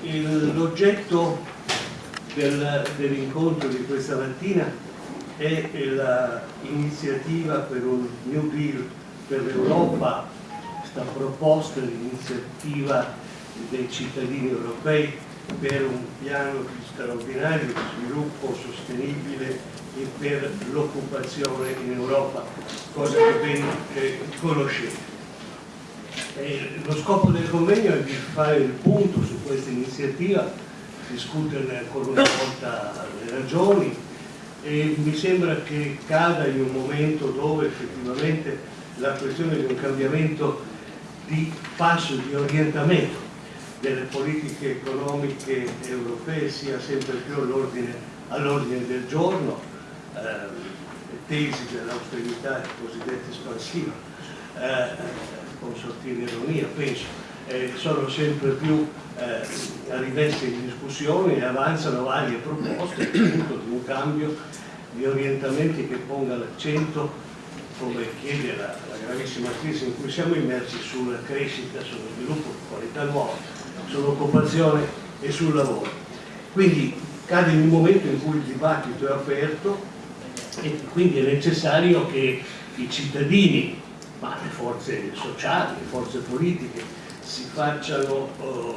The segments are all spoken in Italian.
L'oggetto dell'incontro di questa mattina è l'iniziativa per un New Deal per l'Europa, questa proposta di iniziativa dei cittadini europei per un piano straordinario di sviluppo sostenibile e per l'occupazione in Europa, cosa che ben eh, conoscete. E lo scopo del convegno è di fare il punto su questa iniziativa, discuterne ancora una volta le ragioni e mi sembra che cada in un momento dove effettivamente la questione di un cambiamento di passo, di orientamento delle politiche economiche europee sia sempre più all'ordine all del giorno, eh, tesi dell'austerità cosiddetta espansiva, eh, con sottile ironia penso, eh, sono sempre più eh, rimesse in discussione e avanzano varie proposte appunto di un cambio di orientamenti che ponga l'accento come chiede la, la, gravissima crisi in cui siamo immersi sulla crescita, sullo sviluppo qualità nuova, sull'occupazione e sul lavoro. Quindi cade in un momento in cui il dibattito è aperto e quindi è necessario che i cittadini ma le forze sociali, le forze politiche si facciano eh,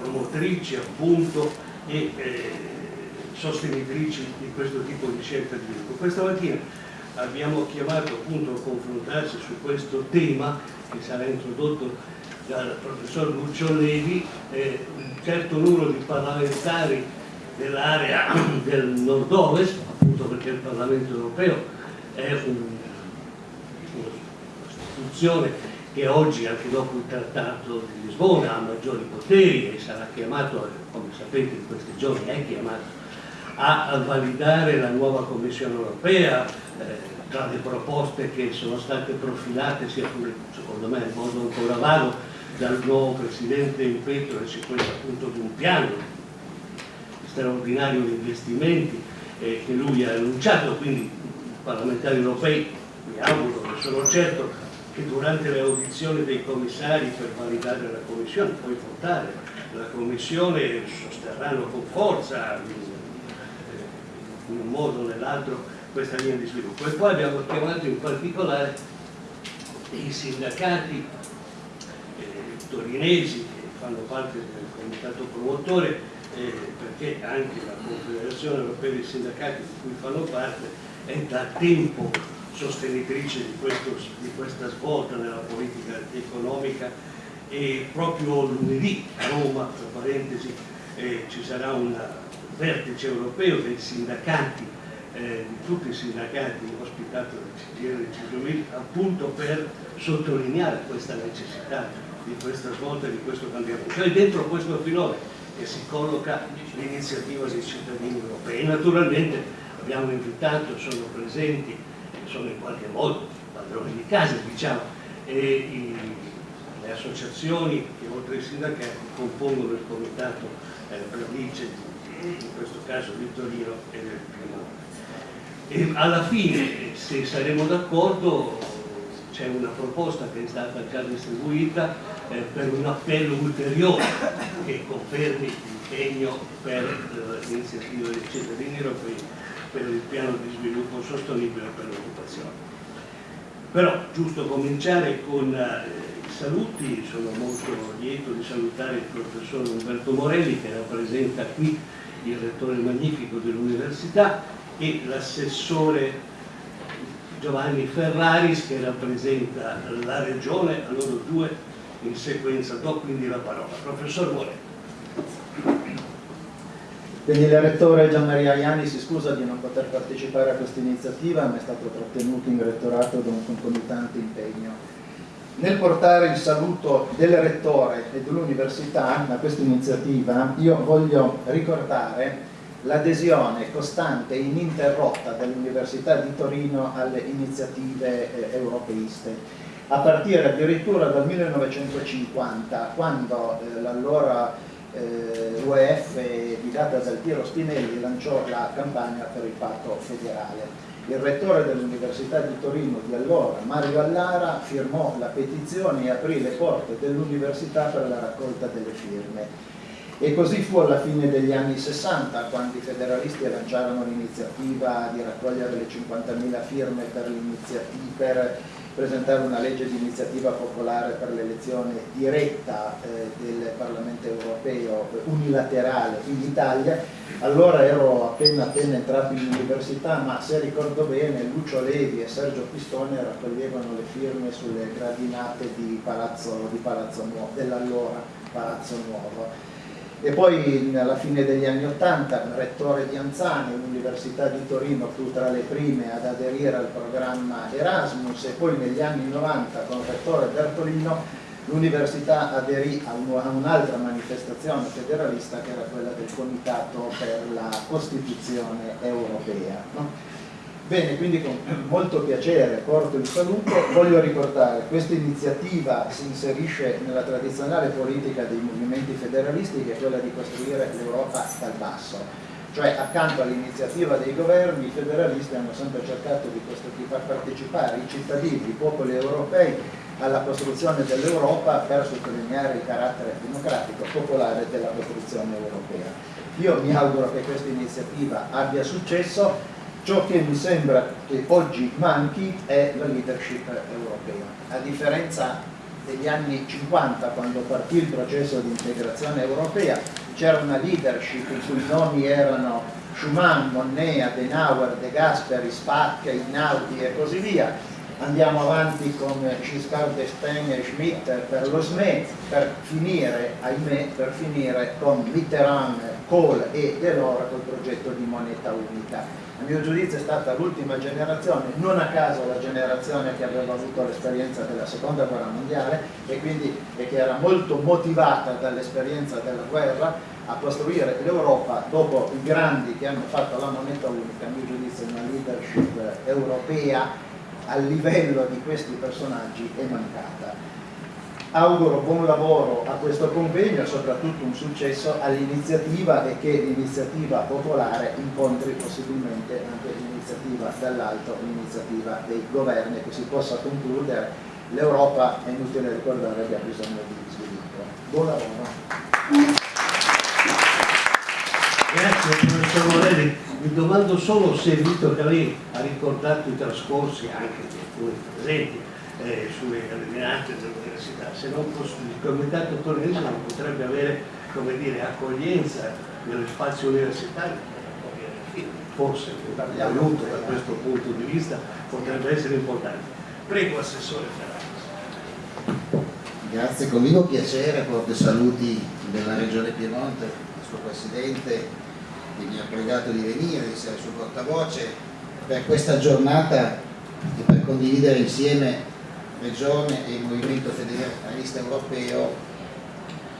promotrici appunto e eh, sostenitrici di questo tipo di scelta di sviluppo. Questa mattina abbiamo chiamato appunto a confrontarsi su questo tema che sarà introdotto dal professor Lucio Levi, eh, un certo numero di parlamentari dell'area del nord-ovest, appunto perché il Parlamento europeo è un istituzione che oggi, anche dopo il trattato di Lisbona, ha maggiori poteri e sarà chiamato, come sapete in questi giorni è chiamato, a validare la nuova Commissione europea, eh, tra le proposte che sono state profilate, sia pure secondo me in modo ancora vago, dal nuovo Presidente in petto e si questa appunto di un piano straordinario di investimenti eh, che lui ha annunciato, quindi i parlamentari europei, mi auguro, ne sono certo, che durante le audizioni dei commissari per validare la Commissione, poi votare la Commissione, sosterranno con forza in un modo o nell'altro questa linea di sviluppo. E poi abbiamo chiamato in particolare i sindacati eh, torinesi che fanno parte del comitato promotore eh, perché anche la Confederazione Europea dei Sindacati di cui fanno parte è da tempo sostenitrice di, questo, di questa svolta nella politica economica e proprio lunedì a Roma, tra parentesi, eh, ci sarà un vertice europeo dei sindacati, eh, di tutti i sindacati ospitato dal CGR e appunto per sottolineare questa necessità di questa svolta e di questo cambiamento. Cioè dentro questo filone che si colloca l'iniziativa dei cittadini europei. Naturalmente abbiamo invitato, sono presenti sono in qualche modo padroni di casa, diciamo, e i, le associazioni che oltre ai sindacati compongono il comitato eh, Radice, in questo caso di Torino e del Piemonte. E alla fine, se saremo d'accordo, c'è una proposta che è stata già distribuita eh, per un appello ulteriore che confermi l'impegno per eh, l'iniziativa dei cittadini europei per il piano di sviluppo sostenibile per l'occupazione. Però giusto cominciare con eh, i saluti, sono molto lieto di salutare il professor Umberto Morelli che rappresenta qui il rettore magnifico dell'università e l'assessore Giovanni Ferraris che rappresenta la regione, a loro due in sequenza do quindi la parola. Professor Morelli. Quindi il rettore Gian Maria Iani si scusa di non poter partecipare a questa iniziativa, ma è stato trattenuto in rettorato da un concomitante impegno. Nel portare il saluto del rettore e dell'università a questa iniziativa, io voglio ricordare l'adesione costante e ininterrotta dell'Università di Torino alle iniziative eh, europeiste, a partire addirittura dal 1950, quando eh, l'allora eh, l'UEF guidata da Piero Spinelli lanciò la campagna per il patto federale. Il rettore dell'Università di Torino di allora, Mario Allara, firmò la petizione e aprì le porte dell'università per la raccolta delle firme. E così fu alla fine degli anni 60, quando i federalisti lanciarono l'iniziativa di raccogliere le 50.000 firme per, per presentare una legge di iniziativa popolare per l'elezione diretta eh, del Parlamento europeo unilaterale in Italia. Allora ero appena appena entrato in università, ma se ricordo bene Lucio Levi e Sergio Pistone raccoglievano le firme sulle gradinate di Palazzo, di Palazzo Nuovo, dell'allora Palazzo Nuovo e poi alla fine degli anni Ottanta, rettore di Anzani, l'Università di Torino fu tra le prime ad aderire al programma Erasmus e poi negli anni 90 con il rettore Bertolino l'Università aderì a un'altra manifestazione federalista che era quella del Comitato per la Costituzione Europea. No? Bene, quindi con molto piacere porto il saluto, voglio ricordare che questa iniziativa si inserisce nella tradizionale politica dei movimenti federalisti che è quella di costruire l'Europa dal basso, cioè accanto all'iniziativa dei governi i federalisti hanno sempre cercato di, far partecipare i cittadini, i popoli europei alla costruzione dell'Europa per sottolineare il carattere democratico, popolare della costruzione europea. Io mi auguro che questa iniziativa abbia successo Ciò che mi sembra che oggi manchi è la leadership europea. A differenza degli anni 50, quando partì il processo di integrazione europea, c'era una leadership i cui nomi erano Schumann, Monnet, Adenauer, De Gasperi, Spack, Inaudi e così via. Andiamo avanti con Giscard d'Estaing e Schmitt per lo SME, per finire, ahimè, per finire con Mitterrand, Kohl e Delors col progetto di moneta unica. A mio giudizio è stata l'ultima generazione, non a caso la generazione che aveva avuto l'esperienza della seconda guerra mondiale e, quindi, e che era molto motivata dall'esperienza della guerra a costruire l'Europa dopo i grandi che hanno fatto la moneta unica, a mio giudizio una leadership europea a livello di questi personaggi è mancata auguro buon lavoro a questo convegno e soprattutto un successo all'iniziativa e che l'iniziativa popolare incontri possibilmente anche l'iniziativa dall'alto, l'iniziativa dei governi che si possa concludere. L'Europa, è inutile ricordare, che ha bisogno di sviluppo. Buon lavoro. Grazie professor Morelli. Mi domando solo se, visto che lei ha ricordato i trascorsi anche di alcuni presenti, eh, sulle ordinanze dell'università, se non il comitato torinese non potrebbe avere dire, accoglienza nello spazio universitario forse l'aiuto da questo punto di vista potrebbe essere importante. Prego Assessore Ferraris. Grazie, con vivo piacere porto saluti della Regione Piemonte, il suo Presidente che mi ha pregato di venire, di essere sul portavoce per questa giornata e per condividere insieme Regione e il Movimento Federalista Europeo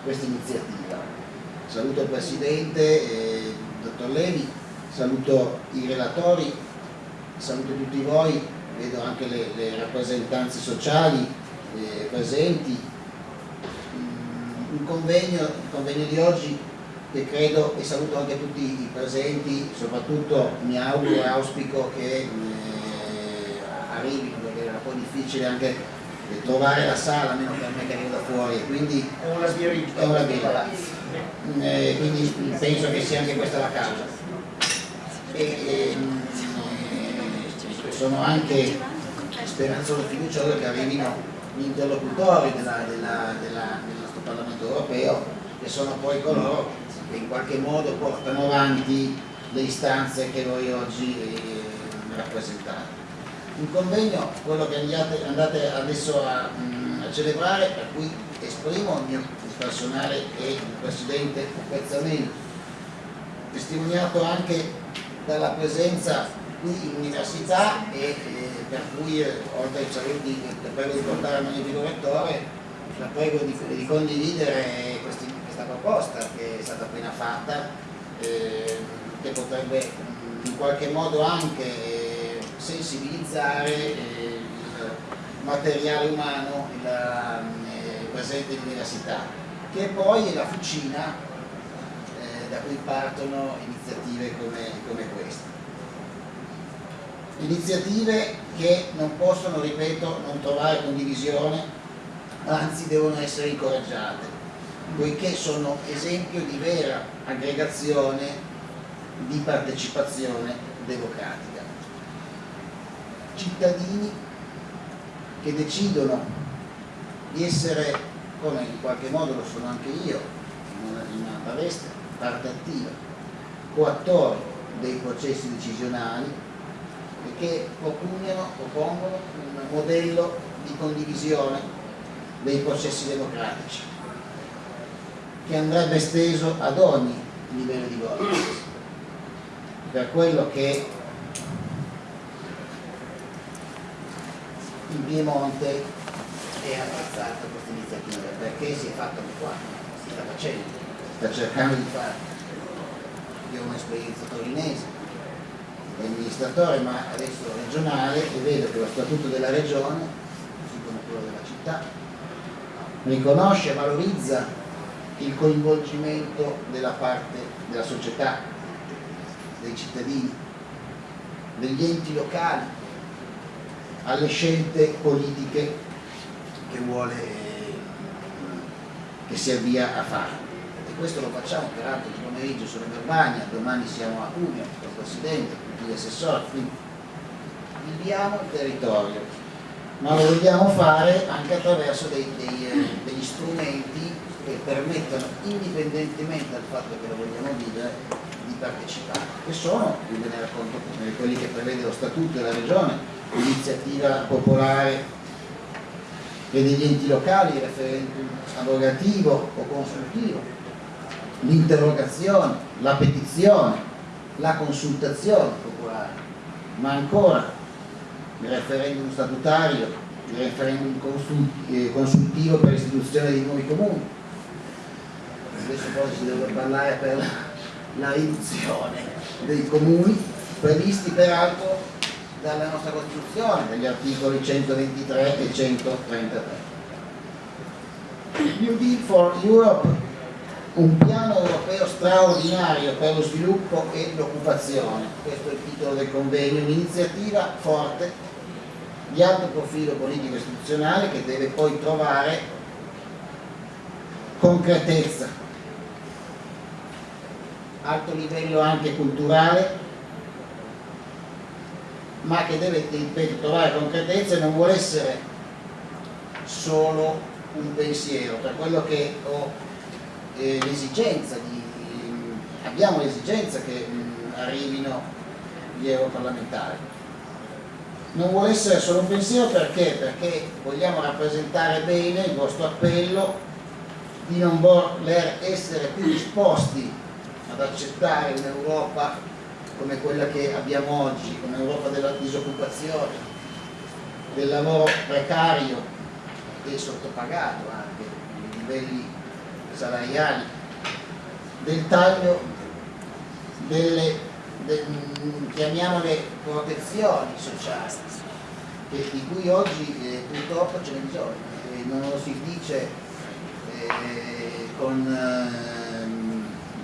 questa iniziativa. Saluto il Presidente, il Dottor Levi, saluto i relatori, saluto tutti voi, vedo anche le, le rappresentanze sociali eh, presenti. Mm, un convegno, il convegno di oggi che credo, e saluto anche tutti i presenti, soprattutto mi auguro e auspico che eh, arrivino perché era un po' difficile anche trovare la sala, almeno per me che arrivo da fuori, quindi è una. È una sbirita. Eh, quindi penso che sia anche questa la causa. E, e, eh, sono anche speranzoso e fiducioso che arrivino gli interlocutori della, della, della, del nostro Parlamento europeo, che sono poi coloro che in qualche modo portano avanti le istanze che voi oggi eh, rappresentate un convegno, quello che andate adesso a, mm, a celebrare, per cui esprimo il mio personale e il Presidente apprezzamento, testimoniato anche dalla presenza qui in università e eh, per cui eh, oltre ai saluti che prego di portare al magnifico rettore, la prego di, di condividere proposta che è stata appena fatta, eh, che potrebbe in qualche modo anche sensibilizzare eh, il materiale umano il, eh, presente in università, che poi è la fucina eh, da cui partono iniziative come, come queste. Iniziative che non possono, ripeto, non trovare condivisione, anzi devono essere incoraggiate. Poiché sono esempio di vera aggregazione di partecipazione democratica. Cittadini che decidono di essere, come in qualche modo lo sono anche io, in una veste, parte attiva, coattori dei processi decisionali e che propugnano, propongono un modello di condivisione dei processi democratici che andrebbe esteso ad ogni livello di governance per quello che in Piemonte è apprezzata questa iniziativa perché si è fatto qua, si sta facendo, sta cercando di fare. Io ho un'esperienza torinese di amministratore ma adesso regionale e vedo che lo statuto della regione, così come quello della città, riconosce e valorizza il coinvolgimento della parte della società, dei cittadini, degli enti locali alle scelte politiche che vuole che si avvia a fare. E questo lo facciamo peraltro il pomeriggio sulla Verbania domani siamo a Cuneo con il Presidente, tutti gli assessori quindi viviamo il territorio ma lo vogliamo fare anche attraverso dei, dei, eh, degli strumenti che permettono indipendentemente dal fatto che lo vogliamo vivere di partecipare che sono, io ve ne racconto quelli che prevede lo statuto della regione l'iniziativa popolare e degli enti locali, il referendum abrogativo o consultivo, l'interrogazione, la petizione, la consultazione popolare, ma ancora il referendum statutario, il referendum eh, consultivo per l'istituzione di nuovi comuni. Adesso poi si deve parlare per la riduzione dei comuni, previsti peraltro dalla nostra Costituzione, dagli articoli 123 e 133. New Deal for Europe, un piano europeo straordinario per lo sviluppo e l'occupazione, questo è il titolo del convegno, un'iniziativa forte di alto profilo politico istituzionale che deve poi trovare concretezza, alto livello anche culturale ma che deve ripeto, trovare concretezza e non vuole essere solo un pensiero, per quello che ho eh, l'esigenza di, abbiamo l'esigenza che mh, arrivino gli europarlamentari. Non vuole essere solo un pensiero perché? Perché vogliamo rappresentare bene il vostro appello di non voler essere più disposti ad accettare un'Europa come quella che abbiamo oggi, come Europa della disoccupazione, del lavoro precario e sottopagato anche, nei livelli salariali, del taglio delle, de, chiamiamole protezioni sociali, che, di cui oggi eh, purtroppo ce bisogno, e non lo si dice eh, con, eh,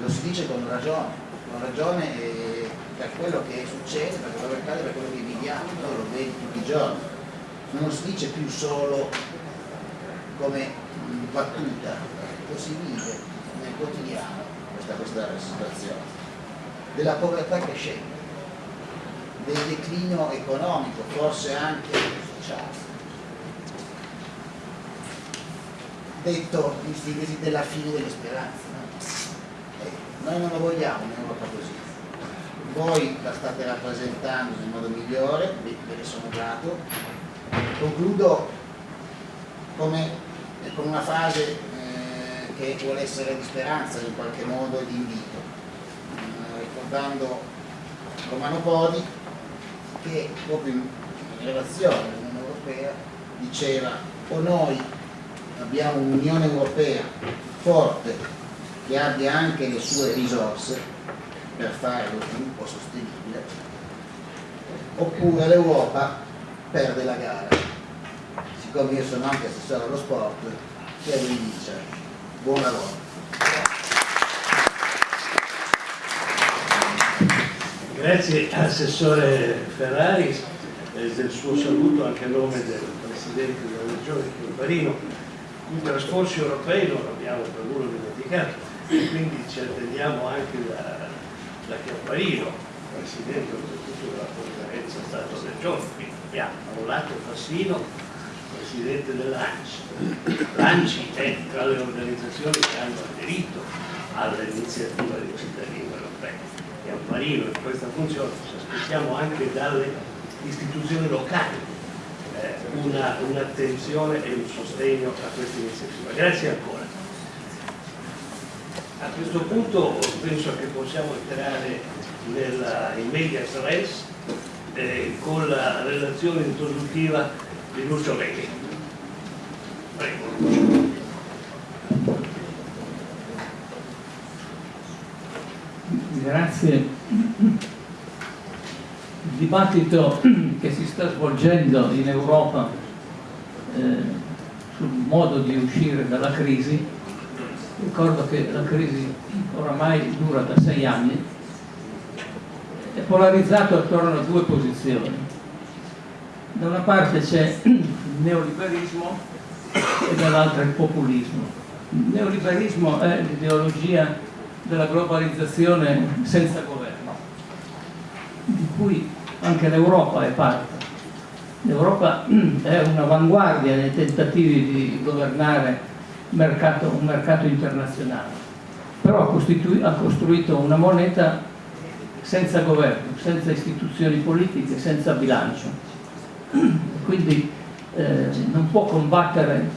lo si dice con ragione, con ragione per quello che succede, per quello che accade, per quello che viviamo, noi lo vediamo tutti i giorni. Non si dice più solo come battuta, lo si vive nel quotidiano questa, questa situazione. Della povertà crescente, del declino economico, forse anche sociale. Detto in sintesi della fine delle speranze. No? Noi non lo vogliamo un'Europa così voi la state rappresentando nel modo migliore, ve ne sono grato. Concludo come, con una frase eh, che vuole essere di speranza in qualche modo e di invito, eh, ricordando Romano Podi che proprio in relazione all'Unione Europea diceva o noi abbiamo un'Unione Europea forte che abbia anche le sue risorse per fare lo sviluppo sostenibile, oppure l'Europa perde la gara. Siccome io sono anche assessore allo sport, che vi dice buon lavoro. Grazie Assessore Ferrari eh, del suo saluto anche a nome del Presidente della Regione Chiomparino I trascorsi europei non abbiamo per nulla dimenticato e quindi ci attendiamo anche da, da Chiapparino, Presidente oltretutto della conferenza Stato-Regione, quindi abbiamo da un lato Fassino, Presidente dell'ANCI. L'ANCI è tra le organizzazioni che hanno aderito all'iniziativa dei cittadini europei. Chiapparino in questa funzione ci aspettiamo anche dalle istituzioni locali eh, un'attenzione un e un sostegno a questa iniziativa. Grazie ancora. A questo punto penso che possiamo entrare nella, in media res eh, con la relazione introduttiva di Lucio Leghi. Prego Lucio. Grazie. Il dibattito che si sta svolgendo in Europa eh, sul modo di uscire dalla crisi ricordo che la crisi oramai dura da sei anni, è polarizzato attorno a due posizioni. Da una parte c'è il neoliberismo e dall'altra il populismo. Il neoliberismo è l'ideologia della globalizzazione senza governo, di cui anche l'Europa è parte. L'Europa è un'avanguardia nei tentativi di governare mercato, un mercato internazionale, però ha, ha costruito una moneta senza governo, senza istituzioni politiche, senza bilancio. Quindi eh, non può combattere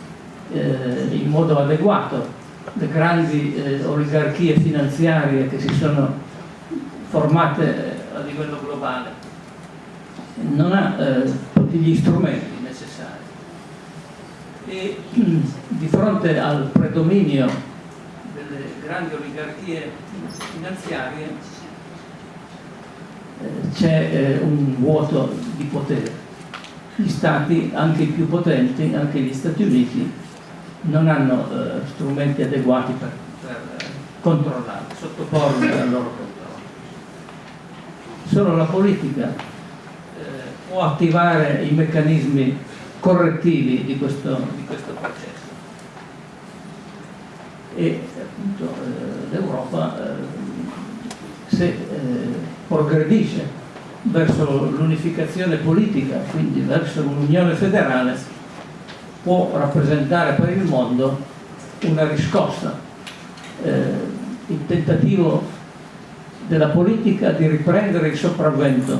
eh, in modo adeguato le grandi eh, oligarchie finanziarie che si sono formate eh, a livello globale. Non ha eh, tutti gli strumenti e di fronte al predominio delle grandi oligarchie finanziarie eh, c'è eh, un vuoto di potere. Gli stati, anche i più potenti, anche gli Stati Uniti, non hanno eh, strumenti adeguati per, per controllare, sottoporli al loro controllo. Solo la politica può attivare i meccanismi correttivi di questo, di questo processo. E appunto eh, l'Europa eh, se eh, progredisce verso l'unificazione politica, quindi verso un'unione federale, può rappresentare per il mondo una riscossa, eh, il tentativo della politica di riprendere il sopravvento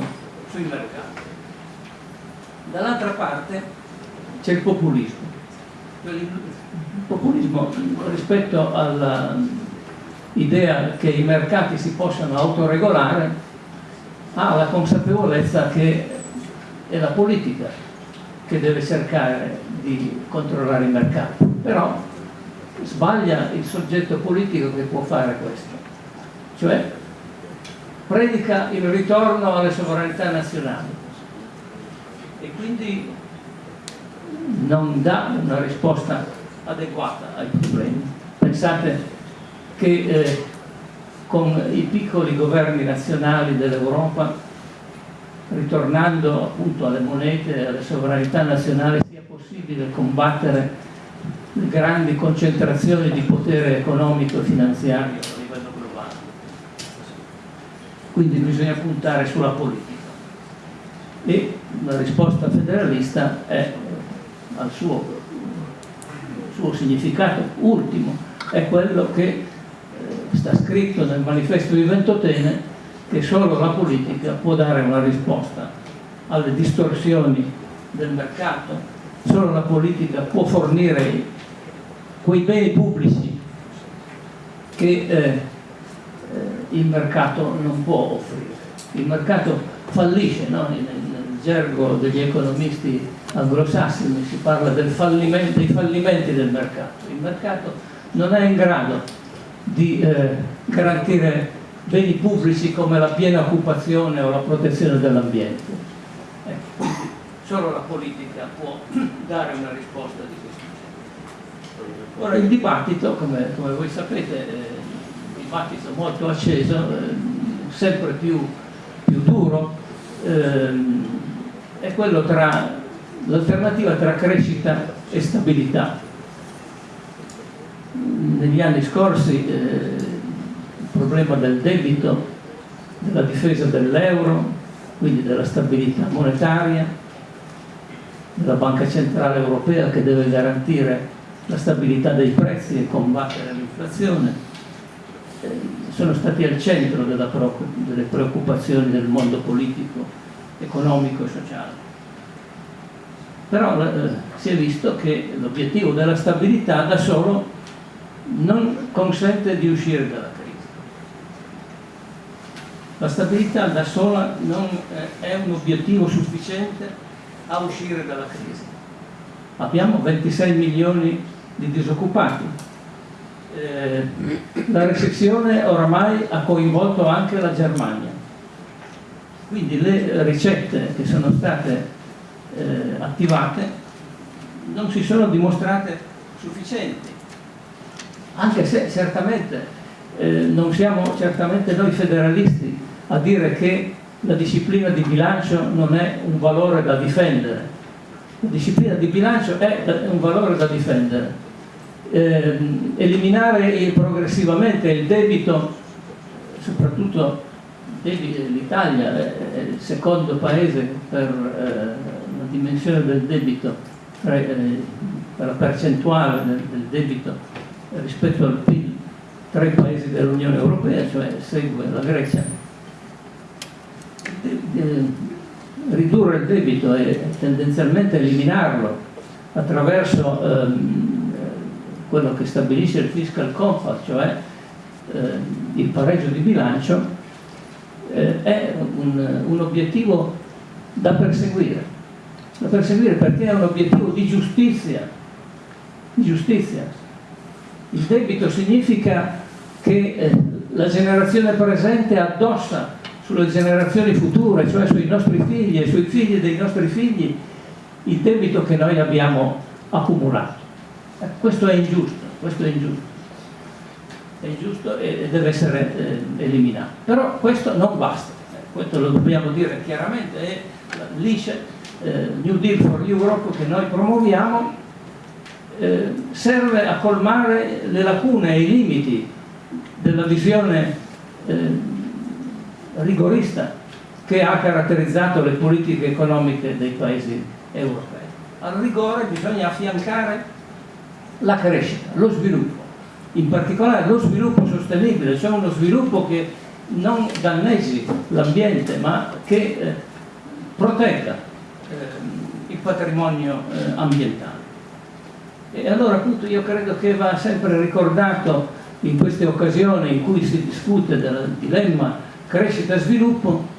sui mercati. Dall'altra parte c'è il populismo. Il populismo rispetto all'idea che i mercati si possano autoregolare ha la consapevolezza che è la politica che deve cercare di controllare i mercati, però sbaglia il soggetto politico che può fare questo, cioè predica il ritorno alle sovranità nazionali e quindi non dà una risposta adeguata ai problemi. Pensate che eh, con i piccoli governi nazionali dell'Europa, ritornando appunto alle monete, e alle sovranità nazionali, sia possibile combattere le grandi concentrazioni di potere economico e finanziario a livello globale. Quindi bisogna puntare sulla politica. E la risposta federalista è al suo, suo significato ultimo, è quello che eh, sta scritto nel manifesto di Ventotene che solo la politica può dare una risposta alle distorsioni del mercato, solo la politica può fornire quei beni pubblici che eh, eh, il mercato non può offrire. Il mercato fallisce, no? nel, gergo degli economisti anglosassoni si parla fallimento, dei fallimenti del mercato. Il mercato non è in grado di eh, garantire beni pubblici come la piena occupazione o la protezione dell'ambiente. Ecco, solo la politica può dare una risposta di questo genere. Ora il dibattito, come, come voi sapete, è un dibattito molto acceso, eh, sempre più, più duro, ehm, è quello tra l'alternativa tra crescita e stabilità. negli anni scorsi eh, il problema del debito, della difesa dell'euro, quindi della stabilità monetaria, della Banca Centrale Europea che deve garantire la stabilità dei prezzi e combattere l'inflazione, eh, sono stati al centro delle preoccupazioni del mondo politico, economico e sociale. Però eh, si è visto che l'obiettivo della stabilità da solo non consente di uscire dalla crisi. La stabilità da sola non è un obiettivo sufficiente a uscire dalla crisi. Abbiamo 26 milioni di disoccupati. Eh, la recessione oramai ha coinvolto anche la Germania. Quindi le ricette che sono state eh, attivate non si sono dimostrate sufficienti anche se certamente eh, non siamo certamente noi federalisti a dire che la disciplina di bilancio non è un valore da difendere. La disciplina di bilancio è un valore da difendere. Eh, eliminare progressivamente il debito, soprattutto l'Italia è il secondo paese per eh, dimensione del debito, eh, per la percentuale del, del debito rispetto al PIL tra i paesi dell'Unione Europea, cioè segue la Grecia. Ridurre il debito e tendenzialmente eliminarlo attraverso ehm, quello che stabilisce il fiscal compact, cioè eh, il pareggio di bilancio, eh, è un, un obiettivo da perseguire. Da perseguire perché è un obiettivo di giustizia, di giustizia il debito significa che eh, la generazione presente addossa sulle generazioni future, cioè sui nostri figli e sui figli dei nostri figli, il debito che noi abbiamo accumulato. Eh, questo è ingiusto, questo è ingiusto. È ingiusto e deve essere eh, eliminato. Però questo non basta, questo lo dobbiamo dire chiaramente, è l'ICE, eh, New Deal for Europe che noi promuoviamo eh, serve a colmare le lacune e i limiti della visione eh, rigorista che ha caratterizzato le politiche economiche dei paesi europei. Al rigore bisogna affiancare la crescita, lo sviluppo, in particolare lo sviluppo sostenibile, cioè uno sviluppo che non danneggi l'ambiente ma che eh, protegga eh, il patrimonio eh, ambientale. E allora appunto io credo che va sempre ricordato in queste occasioni in cui si discute del dilemma crescita-sviluppo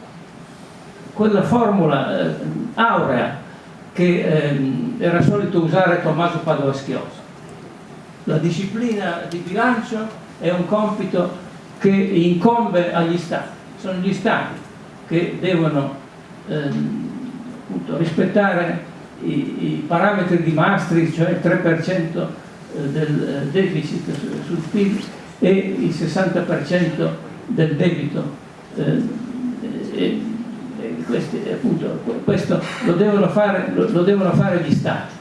quella formula eh, aurea che eh, era solito usare Tommaso Padova Schiosa. La disciplina di bilancio è un compito che incombe agli Stati, sono gli Stati che devono eh, appunto, rispettare i, i parametri di Maastricht, cioè il 3% eh, del eh, deficit sul PIL e il 60% del debito. Eh, e, e questi, appunto, questo lo devono, fare, lo, lo devono fare gli Stati.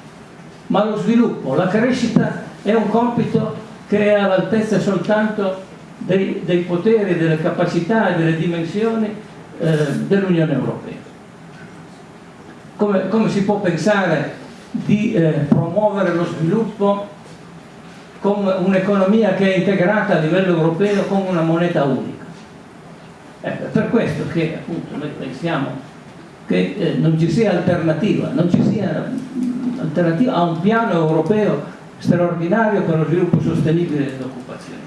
Ma lo sviluppo, la crescita è un compito che è all'altezza soltanto dei, dei, poteri, delle capacità e delle dimensioni eh, dell'Unione Europea come, come si può pensare di eh, promuovere lo sviluppo con un'economia che è integrata a livello europeo con una moneta unica. Ecco, per questo che appunto noi pensiamo che eh, non ci sia alternativa, non ci sia alternativa a un piano europeo straordinario per lo sviluppo sostenibile dell'occupazione.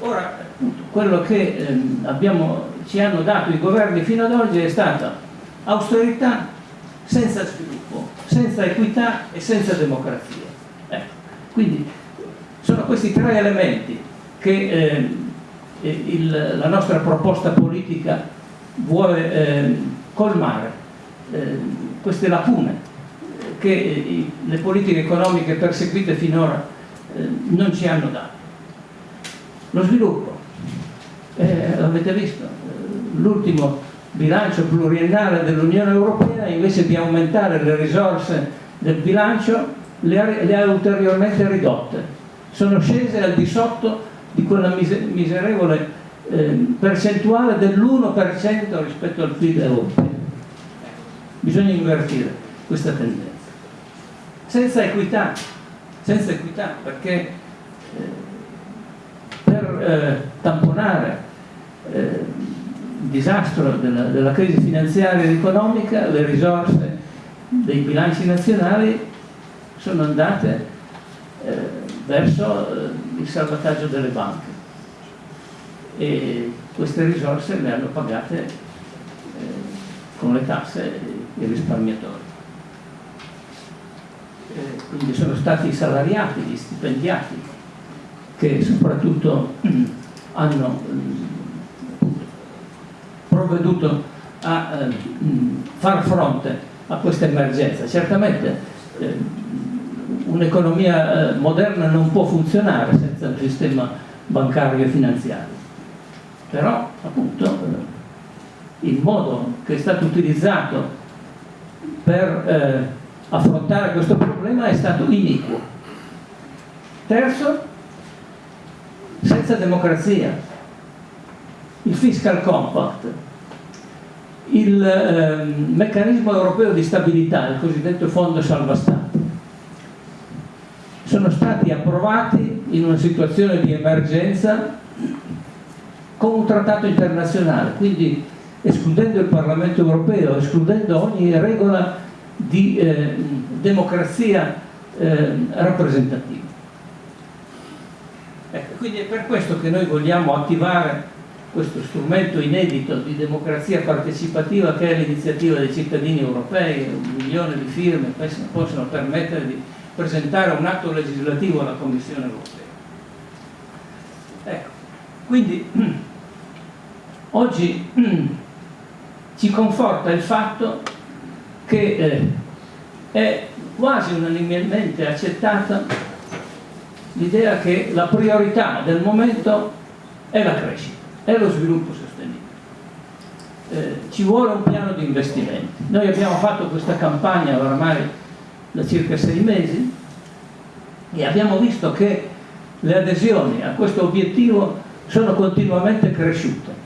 Ora, appunto, quello che eh, abbiamo, ci hanno dato i governi fino ad oggi è stata austerità senza sviluppo, senza equità e senza democrazia. Ecco. Quindi sono questi tre elementi che eh, il, la nostra proposta politica vuole eh, colmare, eh, queste lacune che eh, le politiche economiche perseguite finora eh, non ci hanno dato. Lo sviluppo, eh, l'avete visto, l'ultimo bilancio pluriennale dell'Unione Europea invece di aumentare le risorse del bilancio le ha, le ha ulteriormente ridotte sono scese al di sotto di quella miserevole eh, percentuale dell'1% rispetto al PIL europeo. Bisogna invertire questa tendenza. Senza equità, senza equità perché eh, per eh, tamponare eh, il disastro della, della crisi finanziaria ed economica le risorse dei bilanci nazionali sono andate eh, verso eh, il salvataggio delle banche e queste risorse le hanno pagate eh, con le tasse i risparmiatori. Eh, quindi sono stati i salariati, gli stipendiati che soprattutto hanno provveduto a eh, far fronte a questa emergenza. Certamente eh, un'economia moderna non può funzionare senza un sistema bancario e finanziario però appunto eh, il modo che è stato utilizzato per eh, affrontare questo problema è stato iniquo. Terzo, senza democrazia, il fiscal compact, il eh, meccanismo europeo di stabilità, il cosiddetto fondo salva stati, sono stati approvati in una situazione di emergenza con un trattato internazionale, quindi escludendo il Parlamento europeo, escludendo ogni regola di eh, democrazia eh, rappresentativa. Ecco, quindi è per questo che noi vogliamo attivare questo strumento inedito di democrazia partecipativa che è l'iniziativa dei cittadini europei, un milione di firme possono permettere di presentare un atto legislativo alla Commissione europea. Ecco, quindi Oggi ci conforta il fatto che eh, è quasi unanimemente accettata l'idea che la priorità del momento è la crescita, è lo sviluppo sostenibile. Eh, ci vuole un piano di investimenti. Noi abbiamo fatto questa campagna oramai da circa sei mesi e abbiamo visto che le adesioni a questo obiettivo sono continuamente cresciute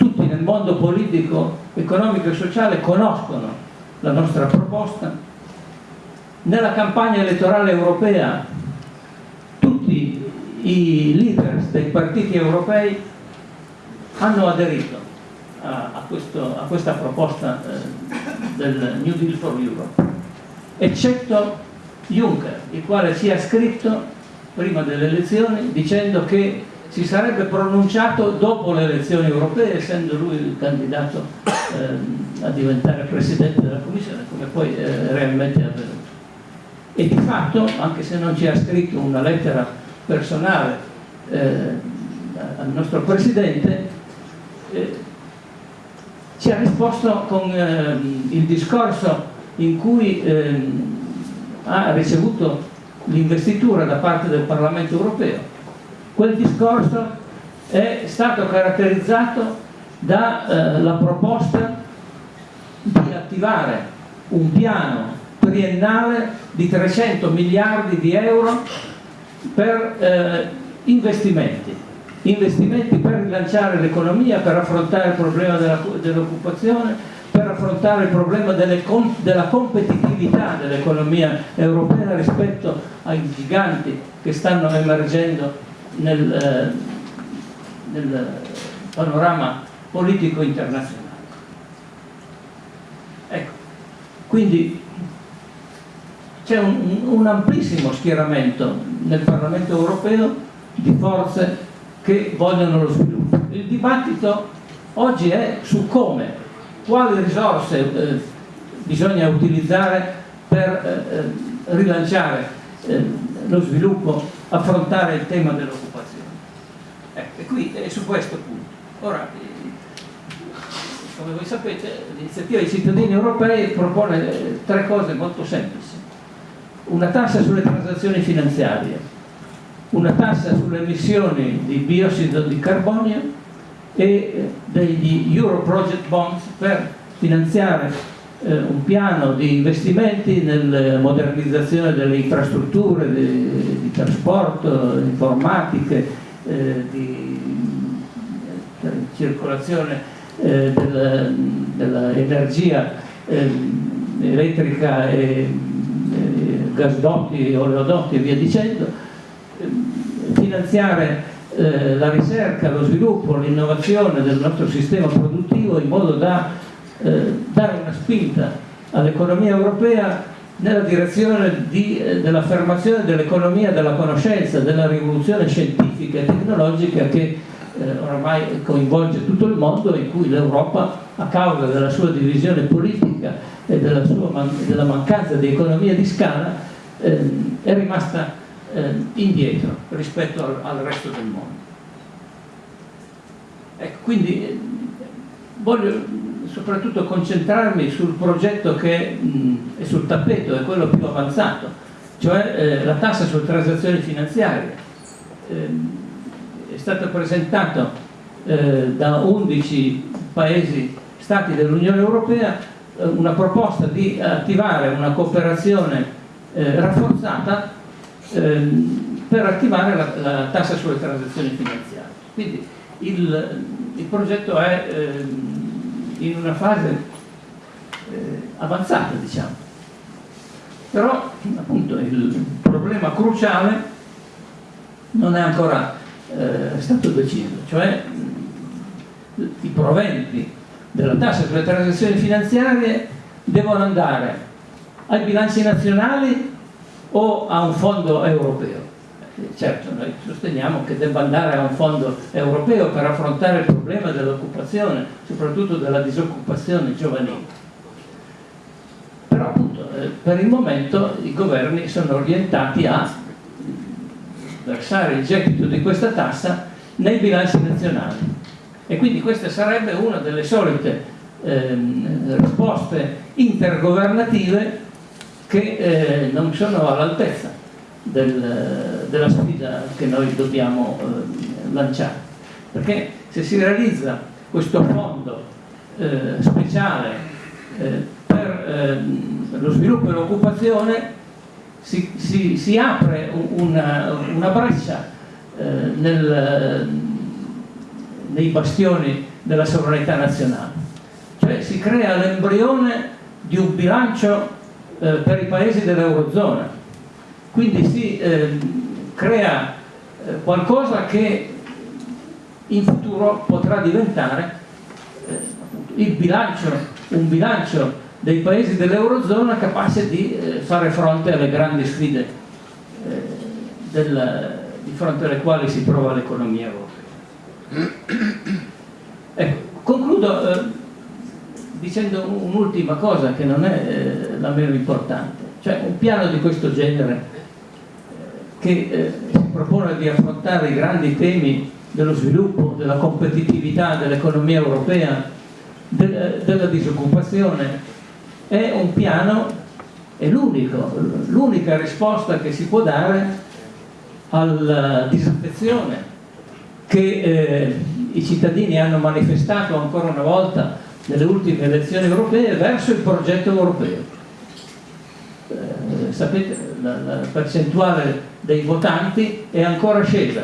tutti nel mondo politico, economico e sociale conoscono la nostra proposta. Nella campagna elettorale europea i leaders dei partiti europei hanno aderito a, a, questo, a questa proposta eh, del New Deal for Europe, eccetto Juncker, il quale si è scritto prima delle elezioni dicendo che si sarebbe pronunciato dopo le elezioni europee, essendo lui il candidato eh, a diventare Presidente della Commissione, come poi eh, realmente è avvenuto. E di fatto, anche se non ci ha scritto una lettera personale eh, al nostro Presidente, eh, ci ha risposto con ehm, il discorso in cui ehm, ha ricevuto l'investitura da parte del Parlamento europeo. Quel discorso è stato caratterizzato dalla eh, proposta di attivare un piano triennale di 300 miliardi di euro per eh, investimenti, investimenti per rilanciare l'economia, per affrontare il problema dell'occupazione, per affrontare il problema delle, della competitività dell'economia europea rispetto ai giganti che stanno emergendo nel, eh, nel panorama politico internazionale. Ecco, quindi c'è un, un, amplissimo schieramento nel Parlamento europeo di forze che vogliono lo sviluppo. Il dibattito oggi è su come, quali risorse eh, bisogna utilizzare per eh, eh rilanciare eh, lo sviluppo, affrontare il tema dell'occupazione. Ecco, e qui è su questo punto. Ora, come voi sapete, l'iniziativa dei cittadini europei propone eh, tre cose molto semplici. Una tassa sulle transazioni finanziarie, una tassa sulle emissioni di biossido di carbonio e eh, degli Euro Project Bonds per finanziare eh, un piano di investimenti nella modernizzazione delle infrastrutture di, di trasporto, informatiche, eh, di eh, circolazione eh, dell'energia ehm, elettrica e gasdotti, oleodotti e via dicendo, ehm, finanziare eh, la ricerca, lo sviluppo, l'innovazione del nostro sistema produttivo in modo da eh, dare una spinta all'economia europea nella direzione eh, dell'affermazione dell'economia della conoscenza, della rivoluzione scientifica e tecnologica che eh, oramai coinvolge tutto il mondo in cui l'Europa a causa della sua divisione politica e della, man della mancanza di economia di scala eh, è rimasta eh, indietro rispetto al, al, resto del mondo. Ecco, quindi eh, voglio soprattutto concentrarmi sul progetto che mh, è sul tappeto, è quello più avanzato, cioè eh, la tassa sulle transazioni finanziarie. È stato presentato eh, da 11 paesi stati dell'Unione Europea eh, una proposta di attivare una cooperazione eh, rafforzata ehm, per attivare la, la, tassa sulle transazioni finanziarie. Quindi il, il progetto è ehm, in una fase eh, avanzata, diciamo. Però appunto il problema cruciale non è ancora eh, stato deciso, cioè i proventi della tassa sulle transazioni finanziarie devono andare ai bilanci nazionali o a un fondo europeo certo noi sosteniamo che debba andare a un fondo europeo per affrontare il problema dell'occupazione, soprattutto della disoccupazione giovanile. Però appunto eh, per il momento i governi sono orientati a versare il gettito di questa tassa nei bilanci nazionali e quindi questa sarebbe una delle solite ehm, risposte intergovernative che eh, non sono all'altezza del, della sfida che noi dobbiamo eh, lanciare. Perché se si realizza questo fondo eh, speciale eh, per eh, lo sviluppo e l'occupazione si, si, si, apre una, una breccia eh, nel, nei bastioni della sovranità nazionale. Cioè si crea l'embrione di un bilancio eh, per i paesi dell'Eurozona quindi si eh, crea eh, qualcosa che in futuro potrà diventare eh, il bilancio, un bilancio dei paesi dell'Eurozona capace di eh, fare fronte alle grandi sfide eh, del, di fronte alle quali si trova l'economia europea. Ecco, concludo eh, dicendo un'ultima cosa che non è la meno importante, cioè un piano di questo genere che si propone di affrontare i grandi temi dello sviluppo, della competitività dell'economia europea, de della disoccupazione, è un piano, è l'unico, l'unica risposta che si può dare alla disaffezione che eh, i cittadini hanno manifestato ancora una volta nelle ultime elezioni europee verso il progetto europeo. Eh, sapete, la, la percentuale dei votanti è ancora scesa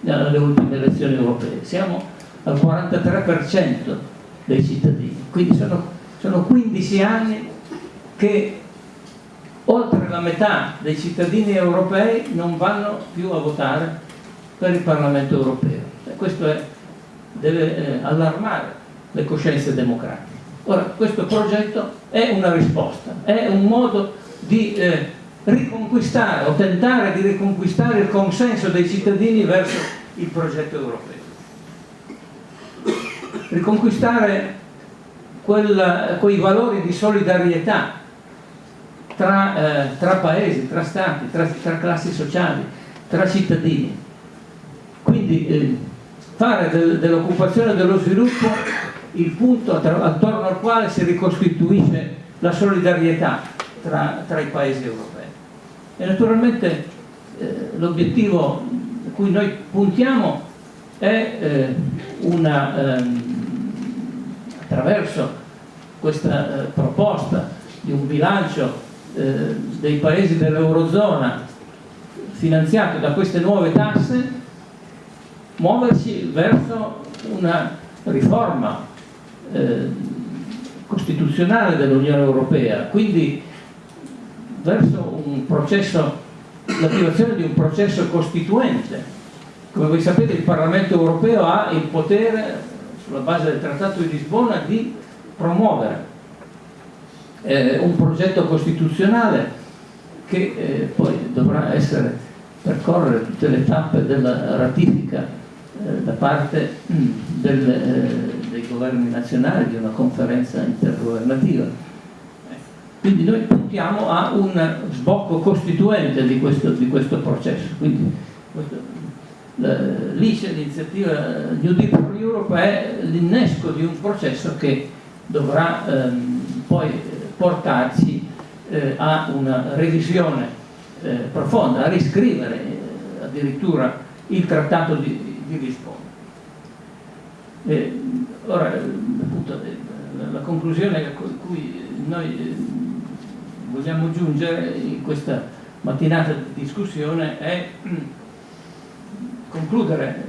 nelle ultime elezioni europee, siamo al 43% dei cittadini, quindi sono, sono 15 anni che oltre la metà dei cittadini europei non vanno più a votare per il Parlamento europeo e questo è, deve eh, allarmare le coscienze democratiche. Ora, questo progetto è una risposta, è un modo di eh, riconquistare o tentare di riconquistare il consenso dei cittadini verso il progetto europeo. Riconquistare quel, quei valori di solidarietà tra, eh, tra paesi, tra stati, tra, tra, classi sociali, tra cittadini. Quindi eh, fare del, dell'occupazione e dello sviluppo il punto attorno al quale si ricostituisce la solidarietà tra, tra i paesi europei. E naturalmente eh, l'obiettivo a cui noi puntiamo è eh, una, ehm, attraverso questa eh, proposta di un bilancio eh, dei paesi dell'Eurozona finanziato da queste nuove tasse, muoversi verso una riforma eh, costituzionale dell'Unione Europea, quindi verso l'attivazione di un processo costituente. Come voi sapete il Parlamento Europeo ha il potere, sulla base del Trattato di Lisbona, di promuovere eh, un progetto costituzionale che eh, poi dovrà essere percorrere tutte le tappe della ratifica eh, da parte mm, del, eh, dei governi nazionali di una conferenza intergovernativa. Quindi noi puntiamo a un sbocco costituente di questo, di questo processo. Quindi l'ICE, l'iniziativa New Deal for Europe, è l'innesco di un processo che dovrà ehm, poi portarci eh, a una revisione eh, profonda, a riscrivere eh, addirittura il trattato di, di Lisbona. E, ora, appunto, la conclusione a cui noi eh, vogliamo giungere in questa mattinata di discussione è concludere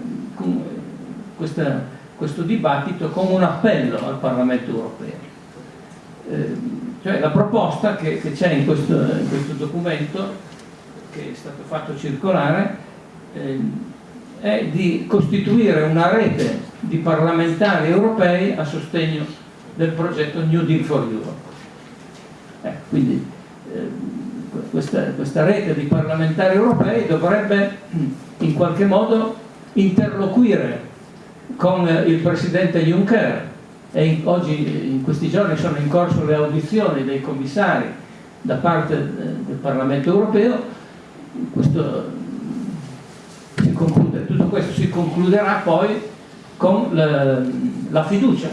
questa, questo dibattito con un appello al Parlamento europeo. Eh, cioè la proposta che, c'è in, in questo, documento che è stato fatto circolare eh, è di costituire una rete di parlamentari europei a sostegno del progetto New Deal for Europe. Eh, quindi eh, questa, questa, rete di parlamentari europei dovrebbe in qualche modo interloquire con il Presidente Juncker. E oggi in questi giorni sono in corso le audizioni dei commissari da parte eh, del Parlamento europeo. Questo, conclude, tutto questo si concluderà poi con la, la fiducia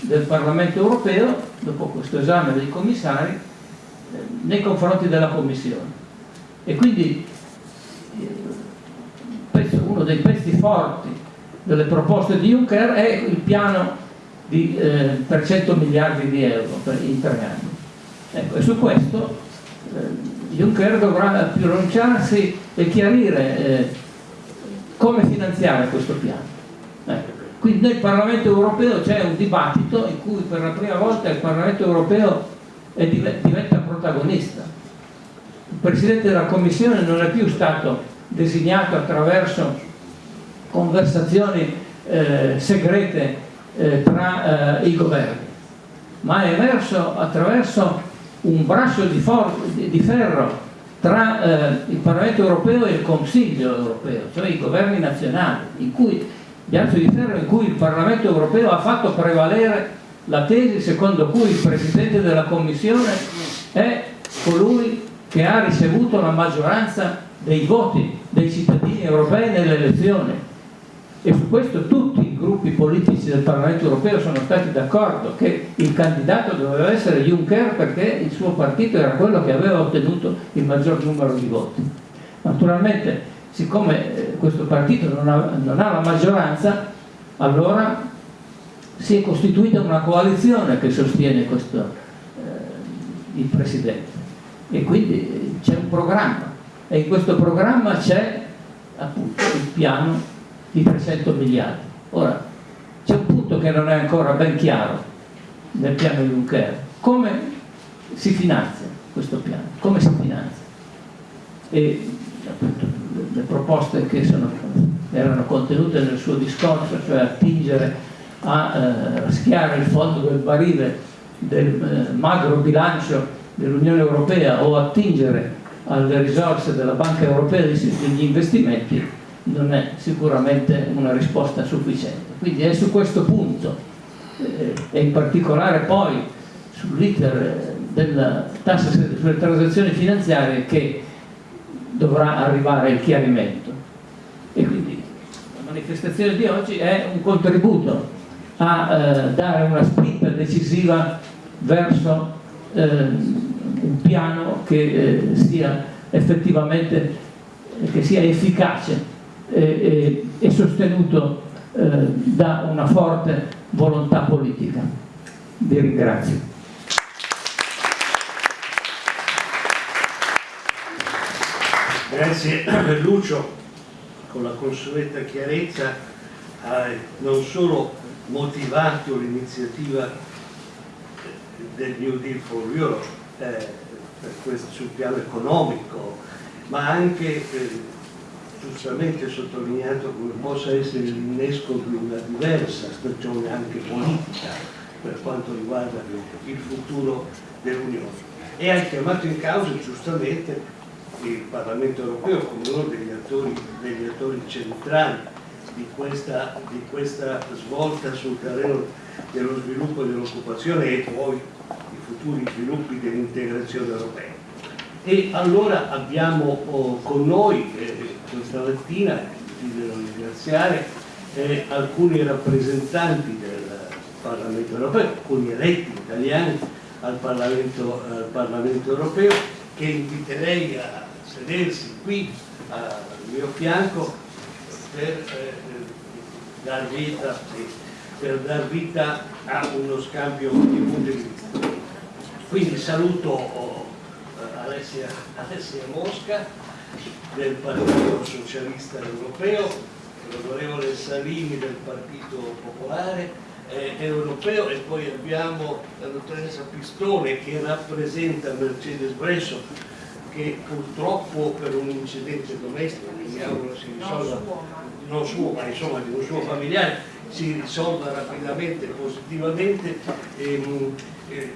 del Parlamento europeo, dopo questo esame dei commissari, nei confronti della Commissione. E quindi uno dei pezzi forti delle proposte di Juncker è il piano di, eh, per 100 miliardi di euro per, in tre anni. Ecco, e su questo eh, Juncker dovrà pronunciarsi e chiarire eh, come finanziare questo piano. Ecco. Quindi nel Parlamento europeo c'è un dibattito in cui per la prima volta il Parlamento europeo diventa protagonista. Il Presidente della Commissione non è più stato designato attraverso conversazioni eh, segrete eh, tra eh, i governi, ma è emerso attraverso un braccio di, di ferro tra eh, il Parlamento europeo e il Consiglio europeo, cioè i governi nazionali, in cui, di ferro in cui il Parlamento europeo ha fatto prevalere la tesi secondo cui il Presidente della Commissione è colui che ha ricevuto la maggioranza dei voti dei cittadini europei nelle elezioni e su questo tutti i gruppi politici del Parlamento europeo sono stati d'accordo che il candidato doveva essere Juncker perché il suo partito era quello che aveva ottenuto il maggior numero di voti. Naturalmente, siccome eh, questo partito non ha, non ha la maggioranza, allora si è costituita una coalizione che sostiene questo, eh, il Presidente e quindi c'è un programma e in questo programma c'è appunto il piano di 300 miliardi. Ora, c'è un punto che non è ancora ben chiaro nel piano Juncker. Come si finanzia questo piano? Come si finanzia? E appunto le proposte che sono, erano contenute nel suo discorso, cioè attingere a eh, raschiare il fondo del barile del eh, magro bilancio dell'Unione Europea o attingere alle risorse della Banca Europea degli investimenti non è sicuramente una risposta sufficiente. Quindi è su questo punto eh, e in particolare poi sull'iter della tassa sulle transazioni finanziarie che dovrà arrivare il chiarimento. E quindi la manifestazione di oggi è un contributo a eh, dare una spinta decisiva verso eh, un piano che eh, sia effettivamente che sia efficace e, e sostenuto eh, da una forte volontà politica. Vi ringrazio. Grazie Lucio, con la consueta chiarezza hai non solo motivato l'iniziativa del New Deal for Europe eh, questo, sul piano economico, ma anche eh, giustamente sottolineato come possa essere l'innesco di una diversa stagione anche politica per quanto riguarda il futuro dell'Unione. E ha chiamato in causa giustamente il Parlamento europeo come uno degli attori, degli attori centrali di questa, di questa, svolta sul terreno dello sviluppo dell'occupazione e poi i futuri sviluppi dell'integrazione europea. E allora abbiamo oh, con noi eh, questa mattina, desidero ringraziare eh, alcuni rappresentanti del Parlamento europeo, alcuni eletti italiani al Parlamento, al Parlamento europeo, che inviterei a sedersi qui al mio fianco per, eh, dar, vita, per dar vita a uno scambio di punti di vista. Quindi saluto oh, Alessia, Alessia Mosca del Partito Socialista Europeo, l'onorevole Salini del Partito Popolare eh, Europeo e poi abbiamo la dottoressa Pistone che rappresenta Mercedes Bresso che purtroppo per un incidente domestico mi auguro si risolva non suo ma insomma di un suo familiare si risolva rapidamente positivamente ehm, eh,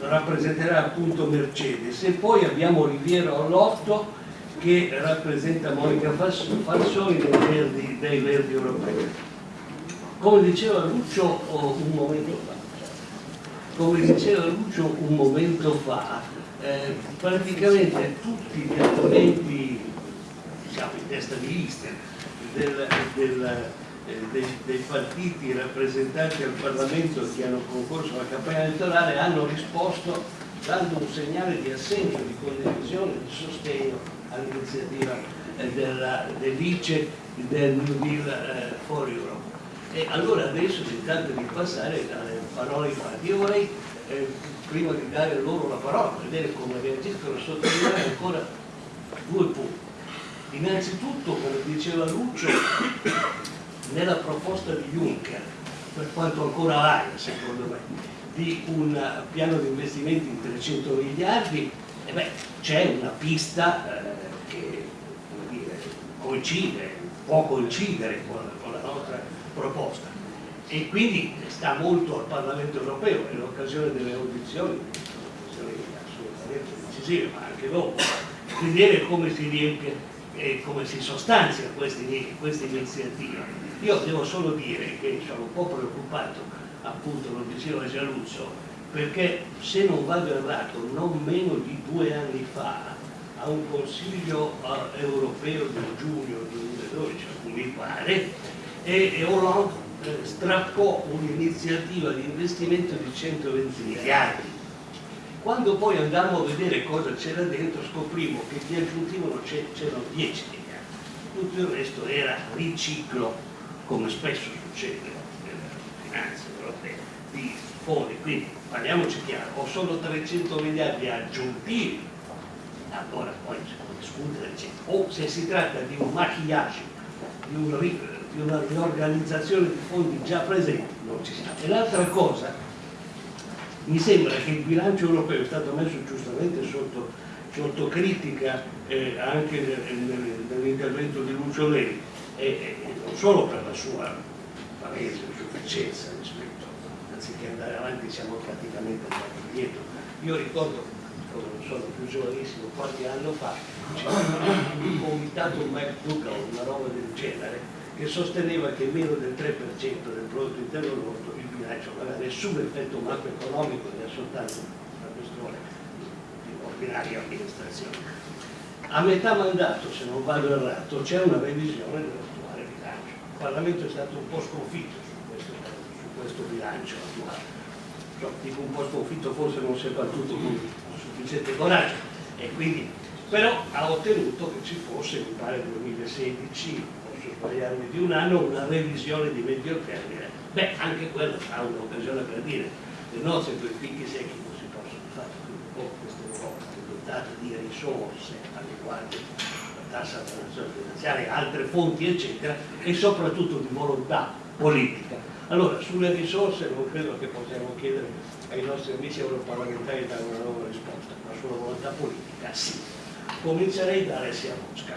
rappresenterà appunto Mercedes. E poi abbiamo Riviero Allotto che rappresenta Monica Falsoni dei Verdi, dei Verdi Europei. Come diceva Lucio un momento fa come diceva Lucio un momento fa eh, praticamente tutti gli argomenti diciamo in testa di lista del, del, eh, dei, dei, partiti rappresentanti al Parlamento che hanno concorso alla campagna elettorale hanno risposto dando un segnale di assenso, di condivisione, di sostegno all'iniziativa eh, dell'ICE del New Deal eh, for Europe. E allora adesso si tratta di passare dalle parole ai fatti. Io vorrei eh, prima di dare loro la parola, vedere come reagiscono, sottolineare ancora due punti. Innanzitutto, come diceva Lucio, nella proposta di Juncker, per quanto ancora aria secondo me, di un piano di investimenti di 300 miliardi, eh c'è una pista eh, che dire, coincide, può coincidere con, con la nostra proposta. E quindi sta molto al Parlamento europeo in occasione delle audizioni, assolutamente decisive, ma anche dopo, vedere come si riempie e come si sostanzia questa, iniziativa. Io devo solo dire che sono un po' preoccupato, appunto lo diceva Gianluccio, perché se non vado errato, non meno di due anni fa, a un Consiglio eh, europeo del giugno 2012, mi pare, e Hollande eh, strappò un'iniziativa di investimento di 120 miliardi. Quando poi andammo a vedere cosa c'era dentro scoprimmo che di aggiuntivo c'erano 10 miliardi, tutto il resto era riciclo, come spesso succede nella finanza europea, di fondi. Quindi parliamoci chiaro, o sono 300 miliardi aggiuntivi, allora poi si può discutere, o se si tratta di un maquillage, di un di una riorganizzazione di fondi già presenti non ci sta. E l'altra cosa, mi sembra che il bilancio europeo è stato messo giustamente sotto, sotto critica eh, anche nell'intervento di Lucio Lei, e, e, non solo per la sua palese insufficienza rispetto, anziché andare avanti siamo praticamente andati indietro. Io ricordo, non sono più giovanissimo, qualche anno fa, c'era un comitato McDougall, una roba del genere, che sosteneva che meno del 3% del prodotto interno lordo non aveva nessun effetto macroeconomico era soltanto una questione di ordinaria amministrazione. A metà mandato, se non vado errato, c'è una revisione dell'attuale bilancio. Il Parlamento è stato un po' sconfitto su questo, su questo bilancio attuale. Cioè, dico un po' sconfitto, forse non si è battuto con sufficiente coraggio, e quindi, però ha ottenuto che ci fosse, mi pare, 2016 sbagliarmi di un anno, una revisione di medio termine. Beh, anche quella sarà un'occasione per dire le nostre per i picchi secchi non si possono fare, quindi con questa Europa è dotata di risorse adeguate, la tassa transazionale finanziaria, altre fonti eccetera e soprattutto di volontà politica. Allora sulle risorse non credo che possiamo chiedere ai nostri amici europarlamentari di dare una nuova risposta, ma sulla volontà politica sì. Comincerei da Alessia Mosca.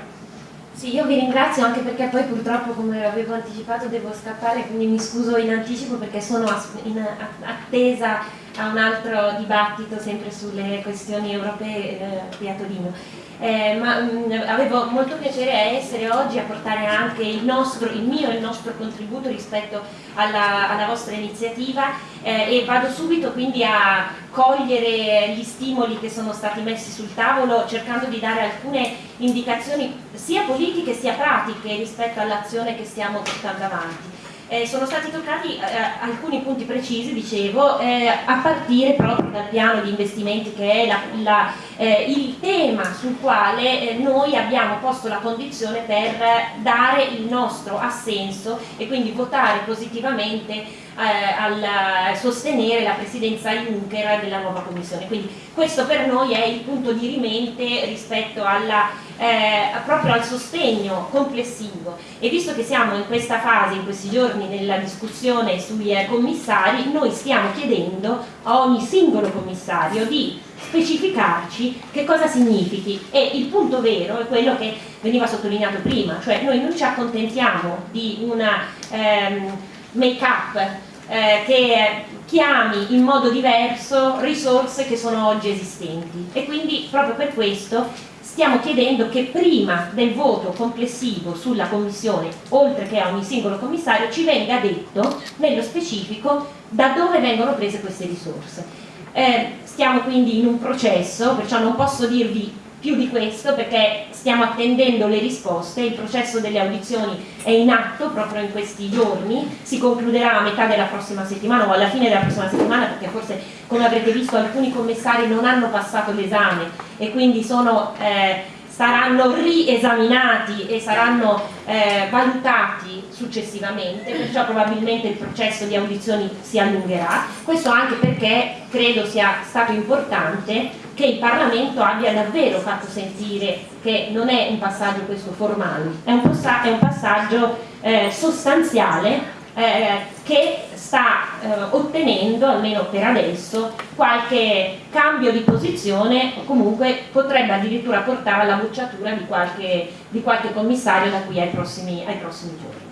Sì, io vi ringrazio anche perché poi purtroppo come avevo anticipato devo scappare, quindi mi scuso in anticipo perché sono in attesa a un altro dibattito sempre sulle questioni europee eh, qui a Torino. Eh, ma mh, mm, avevo molto piacere a essere oggi a portare anche il, nostro, il mio e il nostro contributo rispetto alla, alla vostra iniziativa eh, e vado subito quindi a cogliere gli stimoli che sono stati messi sul tavolo cercando di dare alcune indicazioni sia politiche sia pratiche rispetto all'azione che stiamo portando avanti. Eh, sono stati toccati eh, alcuni punti precisi, dicevo, eh, a partire proprio dal piano di investimenti che è la, la, eh, il tema sul quale eh, noi abbiamo posto la condizione per dare il nostro assenso e quindi votare positivamente eh, al sostenere la presidenza Juncker della nuova Commissione. Quindi questo per noi è il punto di rimente rispetto alla eh, proprio al sostegno complessivo e visto che siamo in questa fase, in questi giorni nella discussione sui eh, commissari, noi stiamo chiedendo a ogni singolo commissario di specificarci che cosa significhi e il punto vero è quello che veniva sottolineato prima, cioè noi non ci accontentiamo di una ehm, make-up eh, che chiami in modo diverso risorse che sono oggi esistenti e quindi proprio per questo stiamo chiedendo che prima del voto complessivo sulla commissione, oltre che a ogni singolo commissario, ci venga detto nello specifico da dove vengono prese queste risorse. Eh, stiamo quindi in un processo, perciò non posso dirvi più di questo perché stiamo attendendo le risposte, il processo delle audizioni è in atto proprio in questi giorni, si concluderà a metà della prossima settimana o alla fine della prossima settimana perché forse come avrete visto alcuni commissari non hanno passato l'esame e quindi sono, eh, saranno riesaminati e saranno eh, valutati successivamente, perciò probabilmente il processo di audizioni si allungherà, questo anche perché credo sia stato importante che il Parlamento abbia davvero fatto sentire che non è un passaggio questo formale, è un, passaggio eh, sostanziale eh, che sta eh, ottenendo, almeno per adesso, qualche cambio di posizione o comunque potrebbe addirittura portare alla bocciatura di qualche, di qualche commissario da qui ai prossimi, ai prossimi giorni.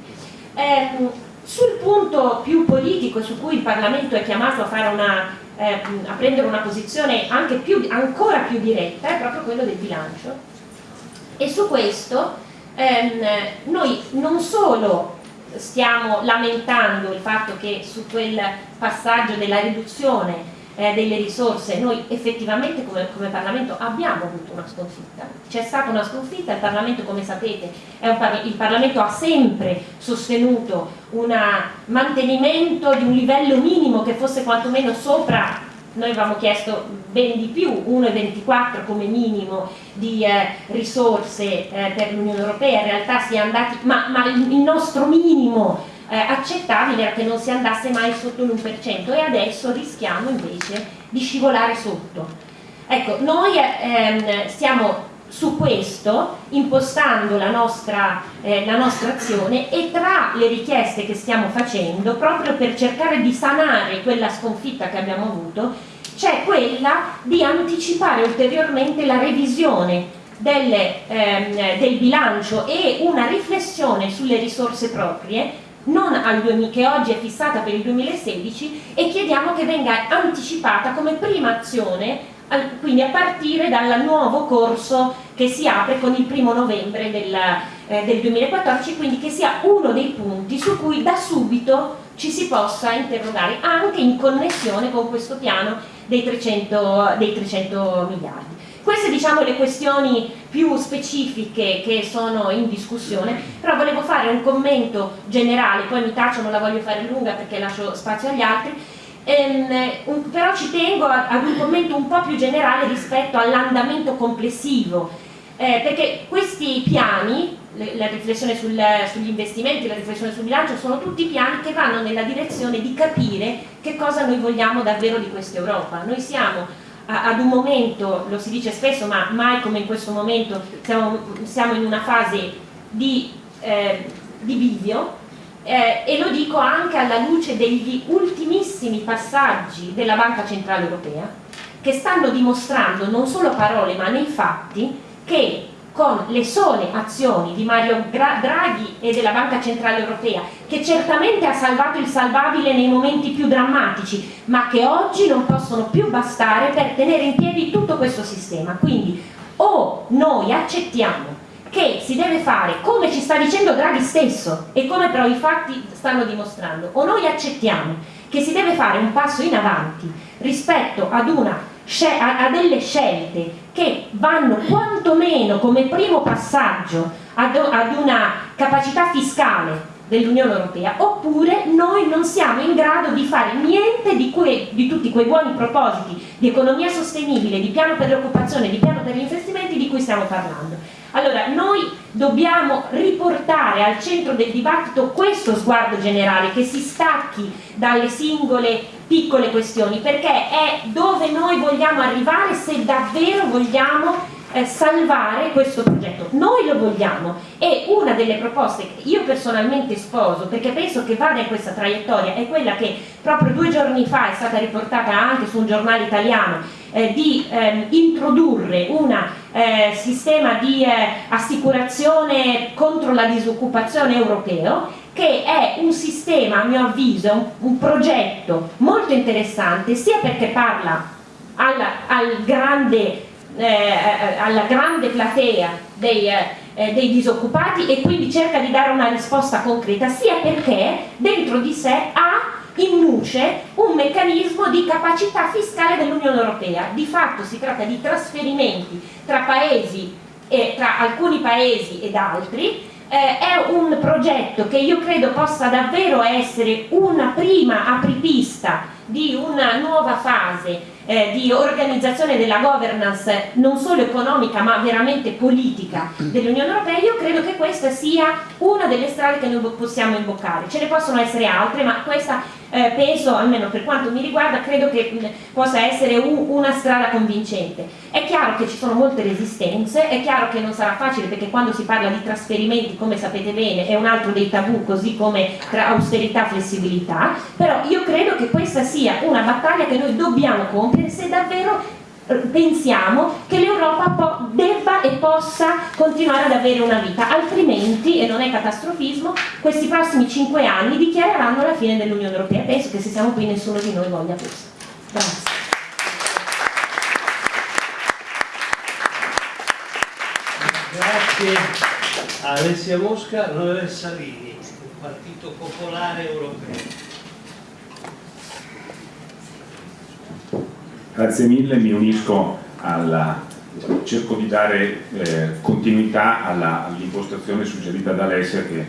Eh, sul punto più politico su cui il Parlamento è chiamato a, una, eh, a prendere una posizione più, ancora più diretta è proprio quello del bilancio. E su questo ehm, noi non solo stiamo lamentando il fatto che su quel passaggio della riduzione eh, delle risorse, noi effettivamente come, come, Parlamento abbiamo avuto una sconfitta, c'è stata una sconfitta, il Parlamento come sapete, par il Parlamento ha sempre sostenuto un mantenimento di un livello minimo che fosse quantomeno sopra, noi avevamo chiesto ben di più, 1,24 come minimo di eh, risorse eh, per l'Unione Europea, in realtà si è andati, ma, ma il nostro minimo eh, accettabile era che non si andasse mai sotto l'1% e adesso rischiamo invece di scivolare sotto. Ecco, noi ehm, stiamo su questo impostando la nostra, eh, la nostra azione e tra le richieste che stiamo facendo, proprio per cercare di sanare quella sconfitta che abbiamo avuto, c'è quella di anticipare ulteriormente la revisione delle, ehm, del bilancio e una riflessione sulle risorse proprie non al 2000, che oggi è fissata per il 2016 e chiediamo che venga anticipata come prima azione quindi a partire dal nuovo corso che si apre con il primo novembre del, eh, del 2014 quindi che sia uno dei punti su cui da subito ci si possa interrogare anche in connessione con questo piano dei 300, dei 300 miliardi queste diciamo le questioni più specifiche che sono in discussione, però volevo fare un commento generale, poi mi taccio, non la voglio fare lunga perché lascio spazio agli altri, ehm, un, però ci tengo ad un commento un po' più generale rispetto all'andamento complessivo, eh, perché questi piani la riflessione sul, sugli investimenti, la riflessione sul bilancio, sono tutti piani che vanno nella direzione di capire che cosa noi vogliamo davvero di questa Europa. Noi siamo ad un momento, lo si dice spesso, ma mai come in questo momento, siamo, siamo in una fase di, eh, di bivio eh, e lo dico anche alla luce degli ultimissimi passaggi della Banca Centrale Europea che stanno dimostrando non solo parole ma nei fatti che con le sole azioni di Mario Draghi e della Banca Centrale Europea, che certamente ha salvato il salvabile nei momenti più drammatici, ma che oggi non possono più bastare per tenere in piedi tutto questo sistema. Quindi o noi accettiamo che si deve fare come ci sta dicendo Draghi stesso e come però i fatti stanno dimostrando, o noi accettiamo che si deve fare un passo in avanti rispetto ad una a, delle scelte che vanno quantomeno come primo passaggio ad, una capacità fiscale dell'Unione Europea oppure noi non siamo in grado di fare niente di, que, di, tutti quei buoni propositi di economia sostenibile, di piano per l'occupazione, di piano per gli investimenti di cui stiamo parlando. Allora noi dobbiamo riportare al centro del dibattito questo sguardo generale che si stacchi dalle singole piccole questioni perché è dove noi vogliamo arrivare se davvero vogliamo eh, salvare questo progetto. Noi lo vogliamo e una delle proposte che io personalmente sposo perché penso che vada in questa traiettoria è quella che proprio due giorni fa è stata riportata anche su un giornale italiano eh, di ehm, introdurre un eh, sistema di eh, assicurazione contro la disoccupazione europeo che è un sistema, a mio avviso, un, un progetto molto interessante sia perché parla alla, al grande, eh, alla grande platea dei, eh, dei disoccupati e quindi cerca di dare una risposta concreta, sia perché dentro di sé ha in nuce un meccanismo di capacità fiscale dell'Unione Europea. Di fatto si tratta di trasferimenti tra paesi, eh, tra alcuni paesi ed altri, eh, è un progetto che io credo possa davvero essere una prima apripista di una nuova fase eh, di organizzazione della governance non solo economica ma veramente politica dell'Unione Europea, io credo che questa sia una delle strade che noi possiamo imboccare. Ce ne possono essere altre, ma questa eh, penso, almeno per quanto mi riguarda, credo che mh, possa essere un, una strada convincente. È chiaro che ci sono molte resistenze, è chiaro che non sarà facile perché quando si parla di trasferimenti, come sapete bene, è un altro dei tabù, così come tra austerità e flessibilità, però io credo che questa sia una battaglia che noi dobbiamo compiere se davvero pensiamo che l'Europa debba e possa continuare ad avere una vita, altrimenti, e non è catastrofismo, questi prossimi cinque anni dichiareranno la fine dell'Unione Europea. Penso che se siamo qui nessuno di noi voglia questo. Grazie. Grazie a Alessia Mosca, Noele Salini, Partito Popolare Europeo. Grazie mille, mi unisco alla, diciamo, cerco di dare eh, continuità all'impostazione all suggerita da Alessia che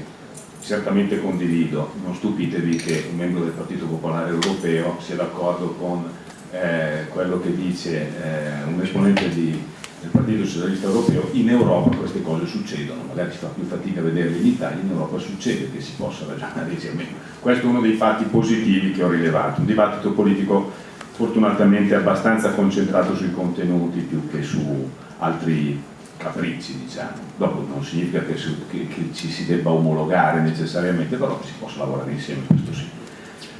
certamente condivido. Non stupitevi che un membro del Partito Popolare Europeo sia d'accordo con eh, quello che dice eh, un esponente di, del Partito Socialista Europeo, in Europa queste cose succedono, magari si fa più fatica a vederle in Italia, in Europa succede che si possa ragionare insieme. Questo è uno dei fatti positivi che ho rilevato, un dibattito politico fortunatamente abbastanza concentrato sui contenuti più che su altri capricci diciamo. Dopo non significa che, su, che, che, ci si debba omologare necessariamente, però si possa lavorare insieme, questo sì.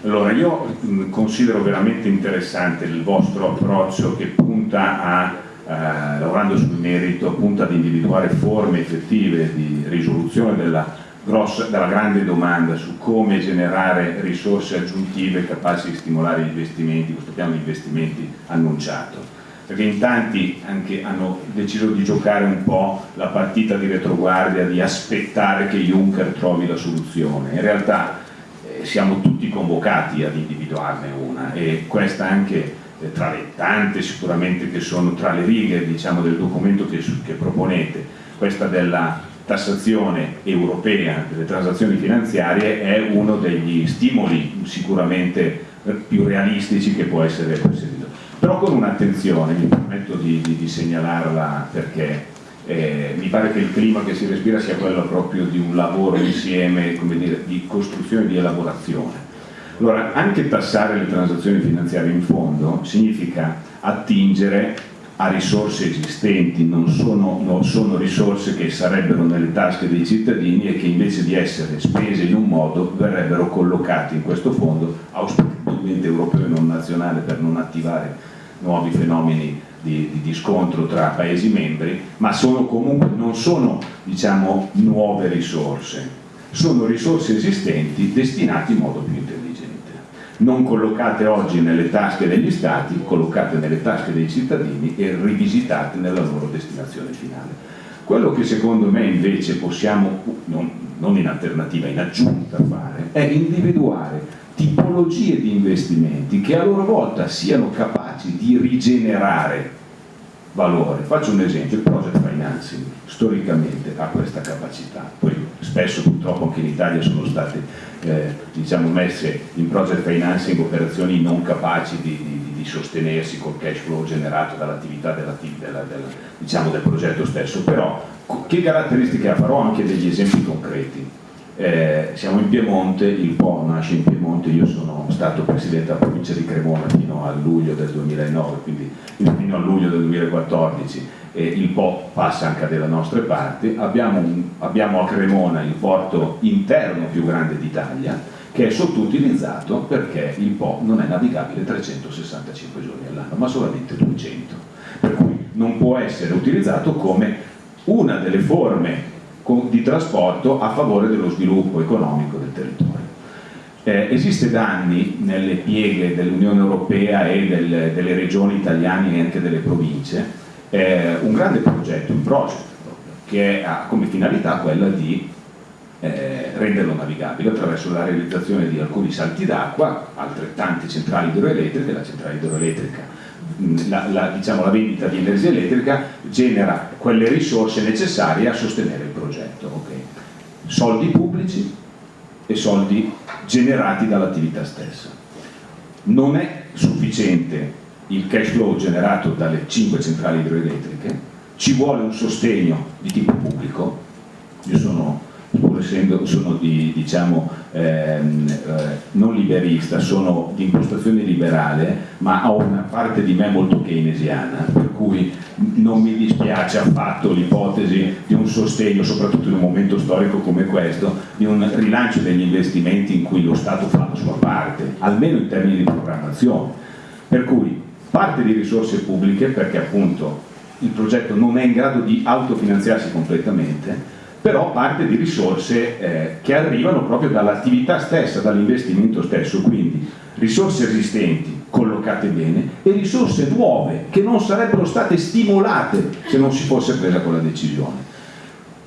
Allora io considero veramente interessante il vostro approccio che punta a, eh, lavorando sul merito, punta ad individuare forme effettive di risoluzione della grossa, dalla grande domanda su come generare risorse aggiuntive capaci di stimolare gli investimenti, questo piano di investimenti annunciato. Perché in tanti anche hanno deciso di giocare un po' la partita di retroguardia, di aspettare che Juncker trovi la soluzione. In realtà eh, siamo tutti convocati ad individuarne una e questa anche eh, tra le tante sicuramente che sono tra le righe diciamo, del documento che, che proponete, questa della tassazione europea delle transazioni finanziarie è uno degli stimoli sicuramente più realistici che può essere perseguito. Però con un'attenzione, mi permetto di, di, di segnalarla perché eh, mi pare che il clima che si respira sia quello proprio di un lavoro insieme, dire, di costruzione e di elaborazione. Allora, anche tassare le transazioni finanziarie in fondo significa attingere a risorse esistenti, non sono, non sono, risorse che sarebbero nelle tasche dei cittadini e che invece di essere spese in un modo verrebbero collocate in questo fondo, auspicabilmente europeo e non nazionale per non attivare nuovi fenomeni di, di, di scontro tra Paesi membri, ma sono comunque, non sono diciamo, nuove risorse, sono risorse esistenti destinate in modo più intelligente non collocate oggi nelle tasche degli stati, collocate nelle tasche dei cittadini e rivisitate nella loro destinazione finale. Quello che secondo me invece possiamo, non, non in alternativa, in aggiunta fare, è individuare tipologie di investimenti che a loro volta siano capaci di rigenerare valore. Faccio un esempio, il project financing storicamente ha questa capacità, poi spesso purtroppo anche in Italia sono state eh, diciamo, messe in project financing operazioni non capaci di, di, di sostenersi col cash flow generato dall'attività della, della, della, diciamo, del progetto stesso, però che caratteristiche ha? Farò anche degli esempi concreti. Eh, siamo in Piemonte, il Po nasce in Piemonte, io sono stato presidente della provincia di Cremona fino a luglio del 2009, quindi fino a luglio del 2014 e il Po passa anche dalle nostre parti, abbiamo, un, abbiamo a Cremona il porto interno più grande d'Italia che è sottoutilizzato perché il Po non è navigabile 365 giorni all'anno, ma solamente 200, per cui non può essere utilizzato come una delle forme di trasporto a favore dello sviluppo economico del territorio. Eh, esiste da anni nelle pieghe dell'Unione Europea e del, delle regioni italiane e anche delle province eh, un grande progetto, un project proprio, che ha come finalità quella di eh, renderlo navigabile attraverso la realizzazione di alcuni salti d'acqua, altrettante centrali idroelettriche, la centrale idroelettrica la, la, diciamo, la, vendita di energia elettrica genera quelle risorse necessarie a sostenere il progetto. Okay. Soldi pubblici e soldi generati dall'attività stessa. Non è sufficiente il cash flow generato dalle 5 centrali idroelettriche, ci vuole un sostegno di tipo pubblico, io sono pur essendo sono di, diciamo, ehm, eh, non liberista, sono di impostazione liberale, ma ho una parte di me molto keynesiana, per cui non mi dispiace affatto l'ipotesi di un sostegno, soprattutto in un momento storico come questo, di un rilancio degli investimenti in cui lo Stato fa la sua parte, almeno in termini di programmazione. Per cui parte di risorse pubbliche, perché appunto il progetto non è in grado di autofinanziarsi completamente, però parte di risorse eh, che arrivano proprio dall'attività stessa, dall'investimento stesso, quindi risorse esistenti collocate bene e risorse nuove che non sarebbero state stimolate se non si fosse presa quella decisione.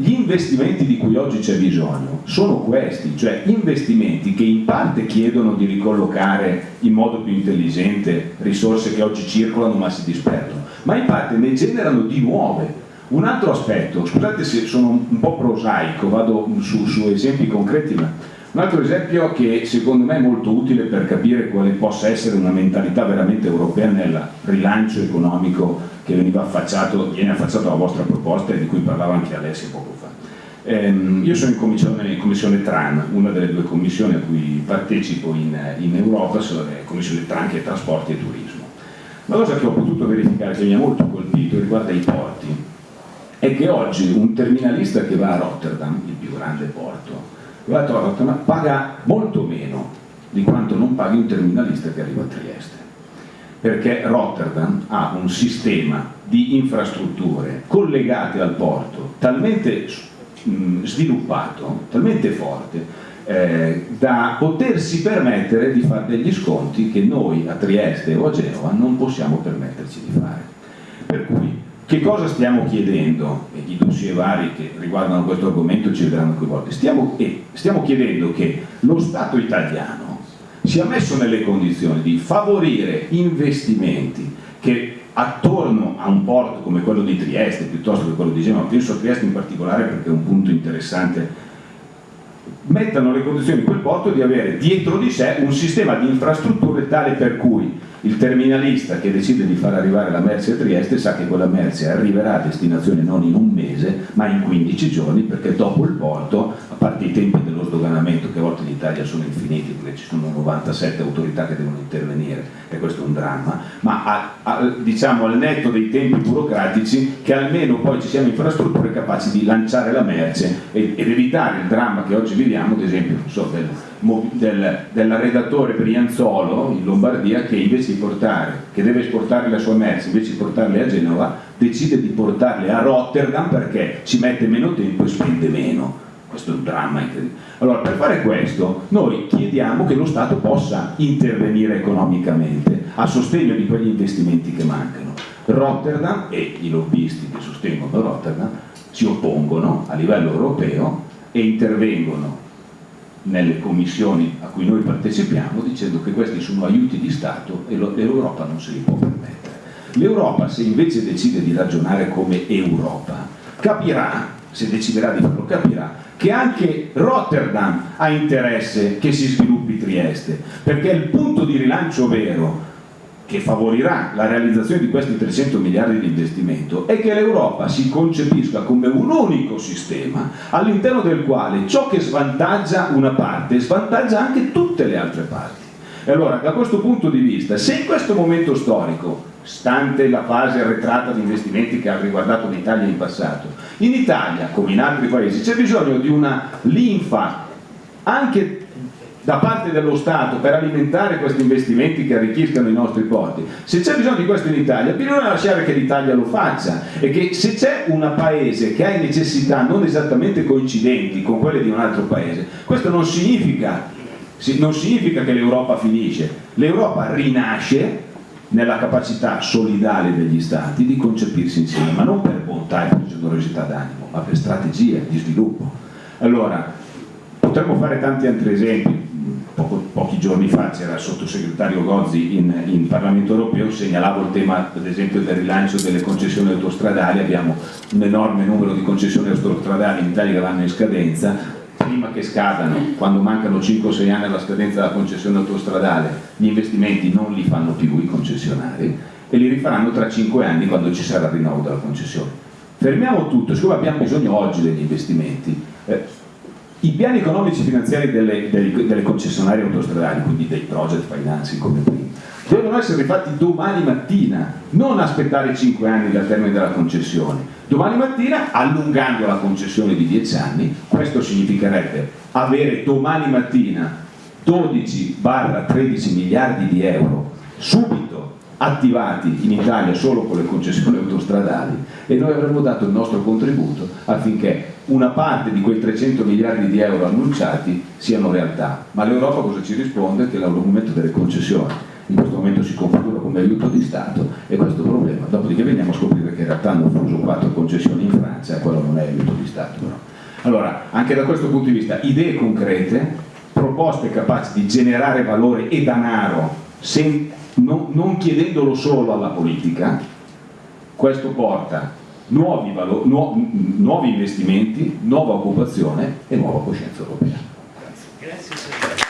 Gli investimenti di cui oggi c'è bisogno sono questi, cioè investimenti che in parte chiedono di ricollocare in modo più intelligente risorse che oggi circolano ma si disperdono, ma in parte ne generano di nuove. Un altro aspetto, scusate se sono un po' prosaico, vado su, su esempi concreti, ma un altro esempio che secondo me è molto utile per capire quale possa essere una mentalità veramente europea nel rilancio economico che veniva affacciato, viene affacciato alla vostra proposta e di cui parlava anche Alessia poco fa. Ehm, io sono in commissione, in commissione, TRAN, una delle due commissioni a cui partecipo in, in Europa, sono le commissioni TRAN che è trasporti e turismo. Una cosa che ho potuto verificare che mi ha molto colpito riguarda i porti è che oggi un terminalista che va a Rotterdam, il più grande porto, va a Rotterdam, paga molto meno di quanto non paghi un terminalista che arriva a Trieste. Perché Rotterdam ha un sistema di infrastrutture collegate al porto talmente sviluppato, talmente forte, eh, da potersi permettere di fare degli sconti che noi a Trieste o a Genova non possiamo permetterci di fare. Per cui che cosa stiamo chiedendo? E i dossier vari che riguardano questo argomento ci vedranno coinvolti. Stiamo, eh, stiamo chiedendo che lo Stato italiano sia messo nelle condizioni di favorire investimenti che attorno a un porto come quello di Trieste, piuttosto che quello di Genova, penso a Trieste in particolare perché è un punto interessante, mettano le condizioni di quel porto di avere dietro di sé un sistema di infrastrutture tale per cui Il terminalista che decide di far arrivare la merce a Trieste sa che quella merce arriverà a destinazione non in un mese ma in 15 giorni perché dopo il porto, a parte i tempi dello sdoganamento che a volte in Italia sono infiniti perché ci sono 97 autorità che devono intervenire e questo è un dramma, ma a, a, diciamo al netto dei tempi burocratici che almeno poi ci siano infrastrutture capaci di lanciare la merce ed, ed evitare il dramma che oggi viviamo, ad esempio so, del, del, dell'arredatore Brianzolo in Lombardia che invece di portare, che deve esportare la sua merce, invece di portarle a Genova, decide di portarle a Rotterdam perché ci mette meno tempo e spende meno. Questo è un dramma incredibile. Allora, per fare questo, noi chiediamo che lo Stato possa intervenire economicamente a sostegno di quegli investimenti che mancano. Rotterdam e i lobbisti che sostengono Rotterdam si oppongono a livello europeo e intervengono nelle commissioni a cui noi partecipiamo dicendo che questi sono aiuti di Stato e l'Europa non se li può permettere. L'Europa se invece decide di ragionare come Europa capirà, se deciderà di farlo capirà, che anche Rotterdam ha interesse che si sviluppi Trieste, perché il punto di rilancio vero che favorirà la realizzazione di questi 300 miliardi di investimento è che l'Europa si concepisca come un unico sistema all'interno del quale ciò che svantaggia una parte svantaggia anche tutte le altre parti. E allora da questo punto di vista, se in questo momento storico, stante la fase arretrata di investimenti che ha riguardato l'Italia in passato, in Italia come in altri paesi c'è bisogno di una linfa anche da parte dello Stato per alimentare questi investimenti che arricchiscano i nostri porti. Se c'è bisogno di questo in Italia, bisogna lasciare che l'Italia lo faccia e che se c'è un paese che ha necessità non esattamente coincidenti con quelle di un altro paese, questo non significa, non significa che l'Europa finisce, l'Europa rinasce nella capacità solidale degli stati di concepirsi insieme, ma non per bontà e per generosità d'animo, ma per strategie di sviluppo. Allora, potremmo fare tanti altri esempi, poco, pochi giorni fa c'era il sottosegretario Gozzi in, in, Parlamento europeo, segnalavo il tema ad esempio del rilancio delle concessioni autostradali, abbiamo un enorme numero di concessioni autostradali in Italia che vanno in scadenza, prima che scadano, quando mancano 5-6 anni alla scadenza della concessione autostradale, gli investimenti non li fanno più i concessionari e li rifaranno tra 5 anni quando ci sarà il rinnovo della concessione. Fermiamo tutto, siccome abbiamo bisogno oggi degli investimenti, eh, i piani economici finanziari delle, delle, delle, concessionarie autostradali, quindi dei project financing come prima, devono essere fatti domani mattina, non aspettare 5 anni dal termine della concessione. Domani mattina, allungando la concessione di 10 anni, questo significherebbe avere domani mattina 12-13 miliardi di euro subito attivati in Italia solo con le concessioni autostradali e noi avremmo dato il nostro contributo affinché una parte di quei 300 miliardi di euro annunciati siano realtà. Ma l'Europa cosa ci risponde? Che l'argomento delle concessioni in questo momento si configura come aiuto di Stato e questo è il problema. Dopodiché veniamo a scoprire che in realtà hanno fuso quattro concessioni in Francia quello non è aiuto di Stato. Però. Allora, anche da questo punto di vista, idee concrete, proposte capaci di generare valore e denaro sen, non, non chiedendolo solo alla politica, questo porta nuovi, valori, nu nuovi investimenti, nuova occupazione e nuova coscienza europea. Grazie. Grazie